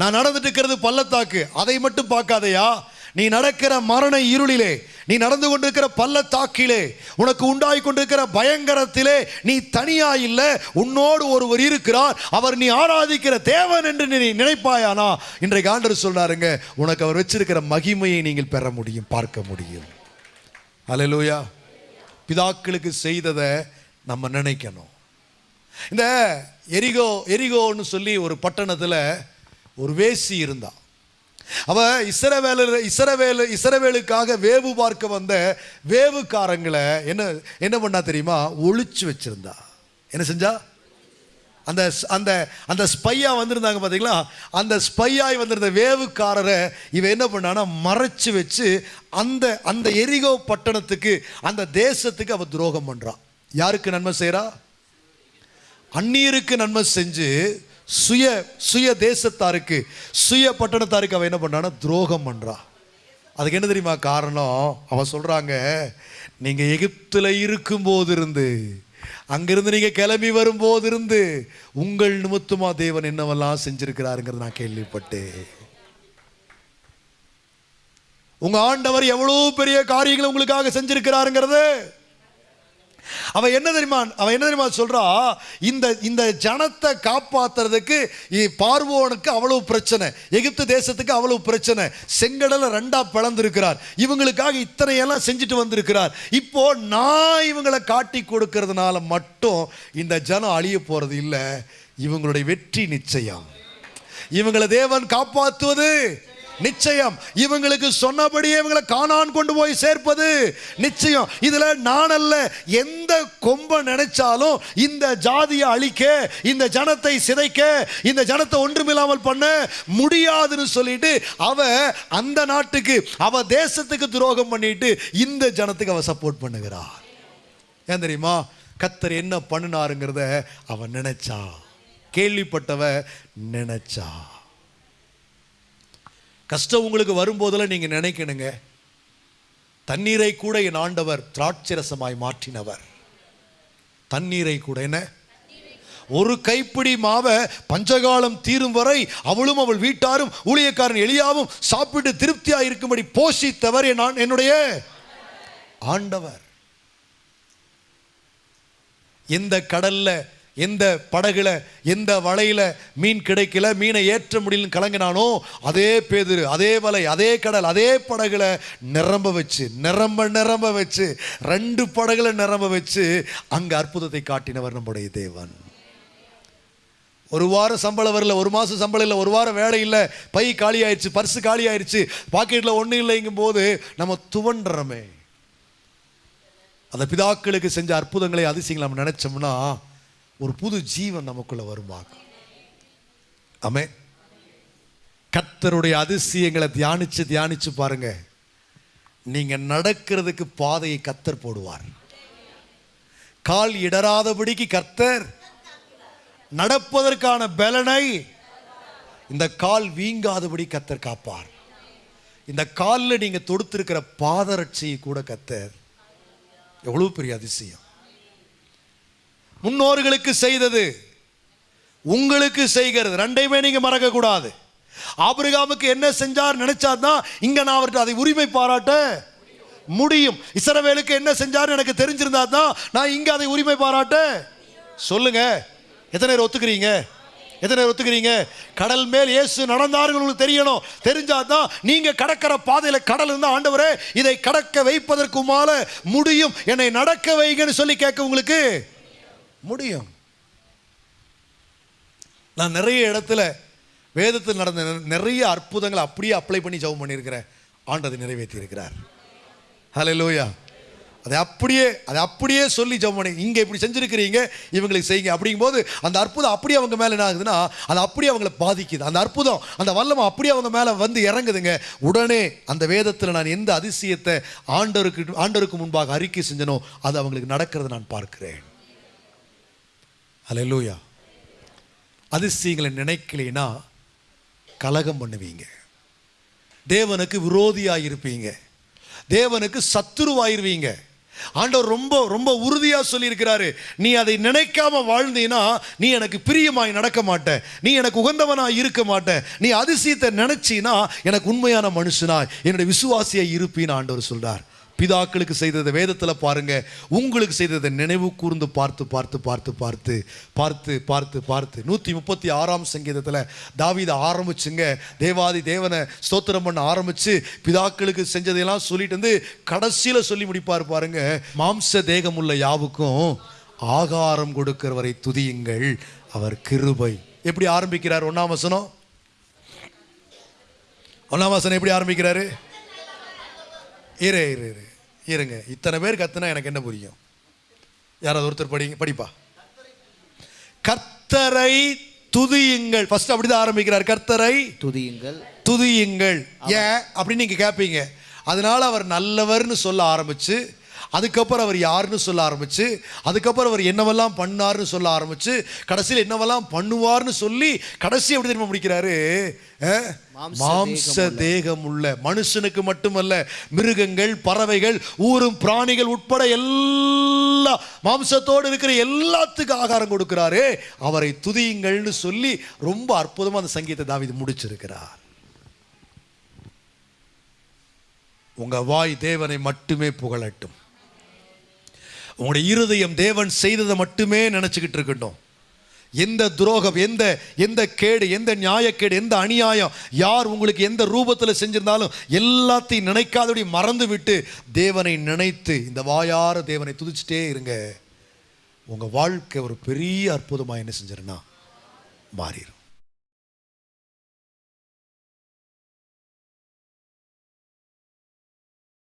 நான் நடந்துட்டு இருக்கிறது பள்ளத்தாக்கு. அதை மட்டும் பார்க்காதயா? நீ நடக்கிற மரண இருளிலே நீ நடந்து கொண்டிருக்கிற பள்ளத்தாக்கிலே உனக்கு உண்டாய் கொண்டிருக்கிற பயங்கரத்திலே நீ தனியா இல்லை உன்னோடு ஒருவர் இருக்கிறார் அவர் நீ ஆராதிக்கிற தேவன் என்று நீ நினைப்பாயானா? இன்றைக்கு ஆண்டர் சொல்றாருங்க உனக்கு அவர் வச்சிருக்கிற மகிமையை நீங்கள் பெற முடியும் பார்க்க முடியும். அல்லேலூயா பிதாக்களுக்கு செய்ததை நம்ம நினைக்கணும். இந்த எரிகோ எரிகோன்னு சொல்லி ஒரு பட்டணத்தில் ஒரு வேசி இருந்தான். அவ இஸ்ரவேலர் இஸ்ரவேலு இஸ்ரவேலுக்காக வேவு பார்க்க வந்த வேவுக்காரங்களை என்ன என்ன பண்ணா தெரியுமா? ஒளிச்சு வச்சிருந்தா. என்ன செஞ்சா? அந்த அந்த அந்த ஸ்பையா வந்திருந்தாங்க பார்த்தீங்களா அந்த ஸ்பையாய் வந்திருந்த வேவுக்காரரை இவன் என்ன பண்ணானா மறைச்சு வச்சு அந்த அந்த எரிகோ பட்டணத்துக்கு அந்த தேசத்துக்கு அவ துரோகம் பண்றான் யாருக்கு நன்மை செய்கிறா அந்நியருக்கு நன்மை செஞ்சு சுய சுய தேசத்தாருக்கு சுய பட்டணத்தாருக்கு அவள் என்ன பண்ணானா துரோகம் பண்ணுறா அதுக்கு என்ன தெரியுமா காரணம்? அவ சொல்கிறாங்க நீங்கள் எகிப்தில் இருக்கும்போது இருந்து அங்கிருந்து நீங்கள் கிளம்பி வரும்போது இருந்து உங்கள் நிமித்தமாக தேவன் என்னவெல்லாம் செஞ்சுருக்கிறாருங்கிறது நான் கேள்விப்பட்டேன். உங்கள் ஆண்டவர் எவ்வளோ பெரிய காரியங்களை உங்களுக்காக செஞ்சுருக்கிறாருங்கிறது? அவன் என்ன தெரியுமா அவன் என்ன தெரியுமா சொல்றா? இந்த இந்த ஜனத்தை காப்பாத்துறதுக்கு இ- பார்வோனுக்கு அவ்வளவு பிரச்சனை எகிப்து தேசத்துக்கு அவ்வளவு பிரச்சனை. செங்கடலை ரெண்டா பிளந்திருக்கிறார். இவங்களுக்காக இத்தனை எல்லாம் செஞ்சுட்டு வந்திருக்கிறார். இப்போ நான் இவங்களை காட்டி கொடுக்கறதுனால மட்டும் இந்த ஜனம் அழிய போறது இல்லை. இவங்களுடைய வெற்றி நிச்சயம். இவங்களை தேவன் காப்பாற்றுவது நிச்சயம். இவங்களுக்கு சொன்னபடியே இவங்களை காணான் கொண்டு போய் சேர்ப்பது நிச்சயம். இதுல நான் அல்ல எந்த கொம்ப நினைச்சாலும் இந்த ஜாதியை அழிக்க இந்த ஜனத்தை சிதைக்க இந்த ஜனத்தை ஒன்றுமில்லாமல் பண்ண முடியாதுன்னு சொல்லிட்டு அவ அந்த நாட்டுக்கு அவ தேசத்துக்கு துரோகம் பண்ணிட்டு இந்த ஜனத்துக்கு அவ சப்போர்ட் பண்ணுகிறார் ஏன் தெரியுமா? கத்தர் என்ன பண்ணினாருங்கிறத அவன் நினைச்சா. கேள்விப்பட்டவ நினைச்சா. கஷ்டம் உங்களுக்கு வரும்போதெல்லாம் நீங்கள் நினைக்கணுங்க. தண்ணீரை கூட என் ஆண்டவர் திராட்சரசமாய் மாற்றினவர். தண்ணீரை கூட என்ன? ஒரு கைப்பிடி மாவை பஞ்சகாலம் தீரும் வரை அவளும் அவள் வீட்டாரும் ஊழியக்காரன் எளியாவும் சாப்பிட்டு திருப்தியாக இருக்கும்படி போஷித்தவர் என் என்னுடைய ஆண்டவர். இந்த கடல்ல எந்த படகுல எந்த வலையில மீன் கிடைக்கல மீனை ஏற்ற முடியலன்னு கலங்கினானோ அதே பேதுரு அதே வலை அதே கடல் அதே படகுல நிரம்ப வச்சு நிரம்ப நிரம்ப வச்சு ரெண்டு படகுல நிரம்ப வச்சு அங்க அற்புதத்தை காட்டினவர் நம்முடைய தேவன். ஒரு வாரம் சம்பளம் வரல ஒரு மாதம் சம்பளம் இல்லை ஒரு வாரம் வேலை இல்லை பை காலி ஆயிடுச்சு பர்ஸு காலி ஆயிடுச்சு பாக்கெட்டில் ஒன்றும் இல்லைங்கும் போது நம்ம துவண்டுறோமே. அந்த பிதாக்களுக்கு செஞ்ச அற்புதங்களை அதிசயங்களை நம்ம நினைச்சோம்னா ஒரு புது ஜீவன் நமக்குள்ள வருவாங்க ஆமே கத்தருடைய அதிசயங்களை தியானிச்சு தியானிச்சு பாருங்க. நீங்க நடக்கிறதுக்கு பாதையை கத்தர் போடுவார். கால் இடராதபடிக்கு கர்த்தர் நடப்பதற்கான பலனை இந்த கால் வீங்காதபடி கத்தர் காப்பார். இந்த காலில் நீங்க தொடுத்திருக்கிற பாதரட்சியை கூட கத்தர் எவ்வளவு பெரிய அதிசயம். முன்னோர்களுக்கு செய்தது உங்களுக்கு செய்கிறது. ரெண்டையுமே நீங்கள் மறக்கக்கூடாது. ஆபிரகாமுக்கு என்ன செஞ்சார் நினைச்சாதான் இங்கே நான் அவர்கிட்ட அதை உரிமை பாராட்ட முடியும். இசரவேலுக்கு என்ன செஞ்சார் எனக்கு தெரிஞ்சிருந்தா தான் நான் இங்கே அதை உரிமை பாராட்ட சொல்லுங்க. எத்தனை பேர் ஒத்துக்கிறீங்க? எத்தனை பேர் ஒத்துக்கிறீங்க? கடல் மேல் இயேசு நடந்தார்கள் உங்களுக்கு தெரியணும். தெரிஞ்சாதான் நீங்கள் கடக்கிற பாதையில் கடல் இருந்தால் ஆண்டவரே இதை கடக்க வைப்பதற்குமால முடியும். என்னை நடக்க வைங்கன்னு சொல்லி கேட்க உங்களுக்கு முடியும். நான் நிறைய இடத்துல வேதத்தில் நடந்த நிறைய அற்புதங்களை அப்படியே அப்ளை பண்ணி ஜெபம் பண்ணியிருக்கிறேன் ஆண்டதை நிறைவேற்றி இருக்கிறார் லோயா அதை அப்படியே அதை அப்படியே சொல்லி ஜெபம் பண்ணி இங்கே இப்படி செஞ்சிருக்கிறீங்க இவங்களுக்கு செய்யுங்க அப்படிங்கும்போது அந்த அற்புதம் அப்படியே அவங்க மேலே என்ன ஆகுதுன்னா அது அப்படியே அவங்களை பாதிக்குது. அந்த அற்புதம் அந்த வல்லமை அப்படியே அவங்க மேலே வந்து இறங்குதுங்க. உடனே அந்த வேதத்தில் நான் எந்த அதிசயத்தை ஆண்டவருக்கு ஆண்டவருக்கு முன்பாக அறிக்கை செஞ்சனோ அது அவங்களுக்கு நடக்கிறத நான் பார்க்கிறேன். அலையலூயா அதிசயங்களை நினைக்கலைன்னா கலகம் பண்ணுவீங்க. தேவனுக்கு விரோதியாக இருப்பீங்க தேவனுக்கு சத்துருவாயிருவீங்க. ஆண்டவர் ரொம்ப ரொம்ப உறுதியாக சொல்லியிருக்கிறாரு. நீ அதை நினைக்காம வாழ்ந்தீன்னா நீ எனக்கு பிரியமாய் நடக்க மாட்ட. நீ எனக்கு உகந்தவனாய் இருக்க மாட்ட. நீ அதிசயத்தை நினைச்சினா எனக்கு உண்மையான மனுஷனாய் என்னுடைய விசுவாசியாக இருப்பின்னு ஆண்டவர் சொல்கிறார் பிதாக்களுக்கு செய்ததை வேதத்தில் பாருங்கள் உங்களுக்கு செய்ததை நினைவு கூர்ந்து பார்த்து பார்த்து பார்த்து பார்த்து பார்த்து பார்த்து பார்த்து. நூற்றி முப்பத்தி ஆறாம் சங்கீதத்தில் தாவிதை ஆரம்பிச்சுங்க. தேவாதி தேவனை ஸ்தோத்திரம் பண்ண ஆரம்பித்து பிதாக்களுக்கு செஞ்சதையெல்லாம் சொல்லிட்டு வந்து கடைசியில் சொல்லி முடிப்பார் பாருங்க. மாம்ச தேகம் உள்ள யாவுக்கும் ஆகாரம் கொடுக்கிறவரை துதியுங்கள் அவர் கிருபை. எப்படி ஆரம்பிக்கிறார் ஒன்றாம் வசனம்? ஒன்றாம் வசனம் எப்படி ஆரம்பிக்கிறாரு? இரு இரு இரு. இருங்க. இத்தனை பேர் கத்துனா எனக்கு என்ன புரியும்? யாராவது ஒருத்தர் படிங்க படிப்பா? கர்த்தரை துதியுங்கள். ஃபர்ஸ்ட் அப்படிதான் ஆரம்பிக்கிறார். கர்த்தரை
துதியுங்கள்.
துதியுங்கள். ஏன்? அப்படின்னு நீங்க கேட்பீங்க அதனால அவர் நல்லவர்னு சொல்ல ஆரம்பிச்சு அதுக்கப்புறம் அவர் யாருன்னு சொல்ல ஆரம்பிச்சு அதுக்கப்புறம் அவர் என்னவெல்லாம் பண்ணார்னு சொல்ல ஆரம்பிச்சு கடைசியில் என்னவெல்லாம் பண்ணுவார்னு சொல்லி கடைசி எப்படி தெரியுமா முடிக்கிறாரு? மாம்ச தேகம் உள்ள மனுஷனுக்கு மட்டுமல்ல மிருகங்கள் பறவைகள் ஊரும் பிராணிகள் உட்பட எல்லா மாம்சத்தோடு இருக்கிற எல்லாத்துக்கும் ஆகாரம் கொடுக்கிறாரே. அவரை துதியுங்கள்னு சொல்லி ரொம்ப அற்புதமா அந்த சங்கீத தாவீது முடிச்சிருக்கிறார். உங்க வாய் தேவனை மட்டுமே புகழட்டும். உங்களுடைய இருதயம் தேவன் செய்ததை மட்டுமே நினச்சிக்கிட்டு இருக்கட்டும் எந்த துரோகம் எந்த எந்த கேடு எந்த நியாயக்கேடு எந்த அநியாயம் யார் உங்களுக்கு எந்த ரூபத்தில் செஞ்சிருந்தாலும் எல்லாத்தையும் நினைக்காதபடி மறந்து விட்டு தேவனை நினைத்து இந்த வாயார தேவனை துதிச்சிட்டே இருங்க. உங்கள் வாழ்க்கை ஒரு பெரிய அற்புதமாக என்ன செஞ்சிருன்னா மாறிடும்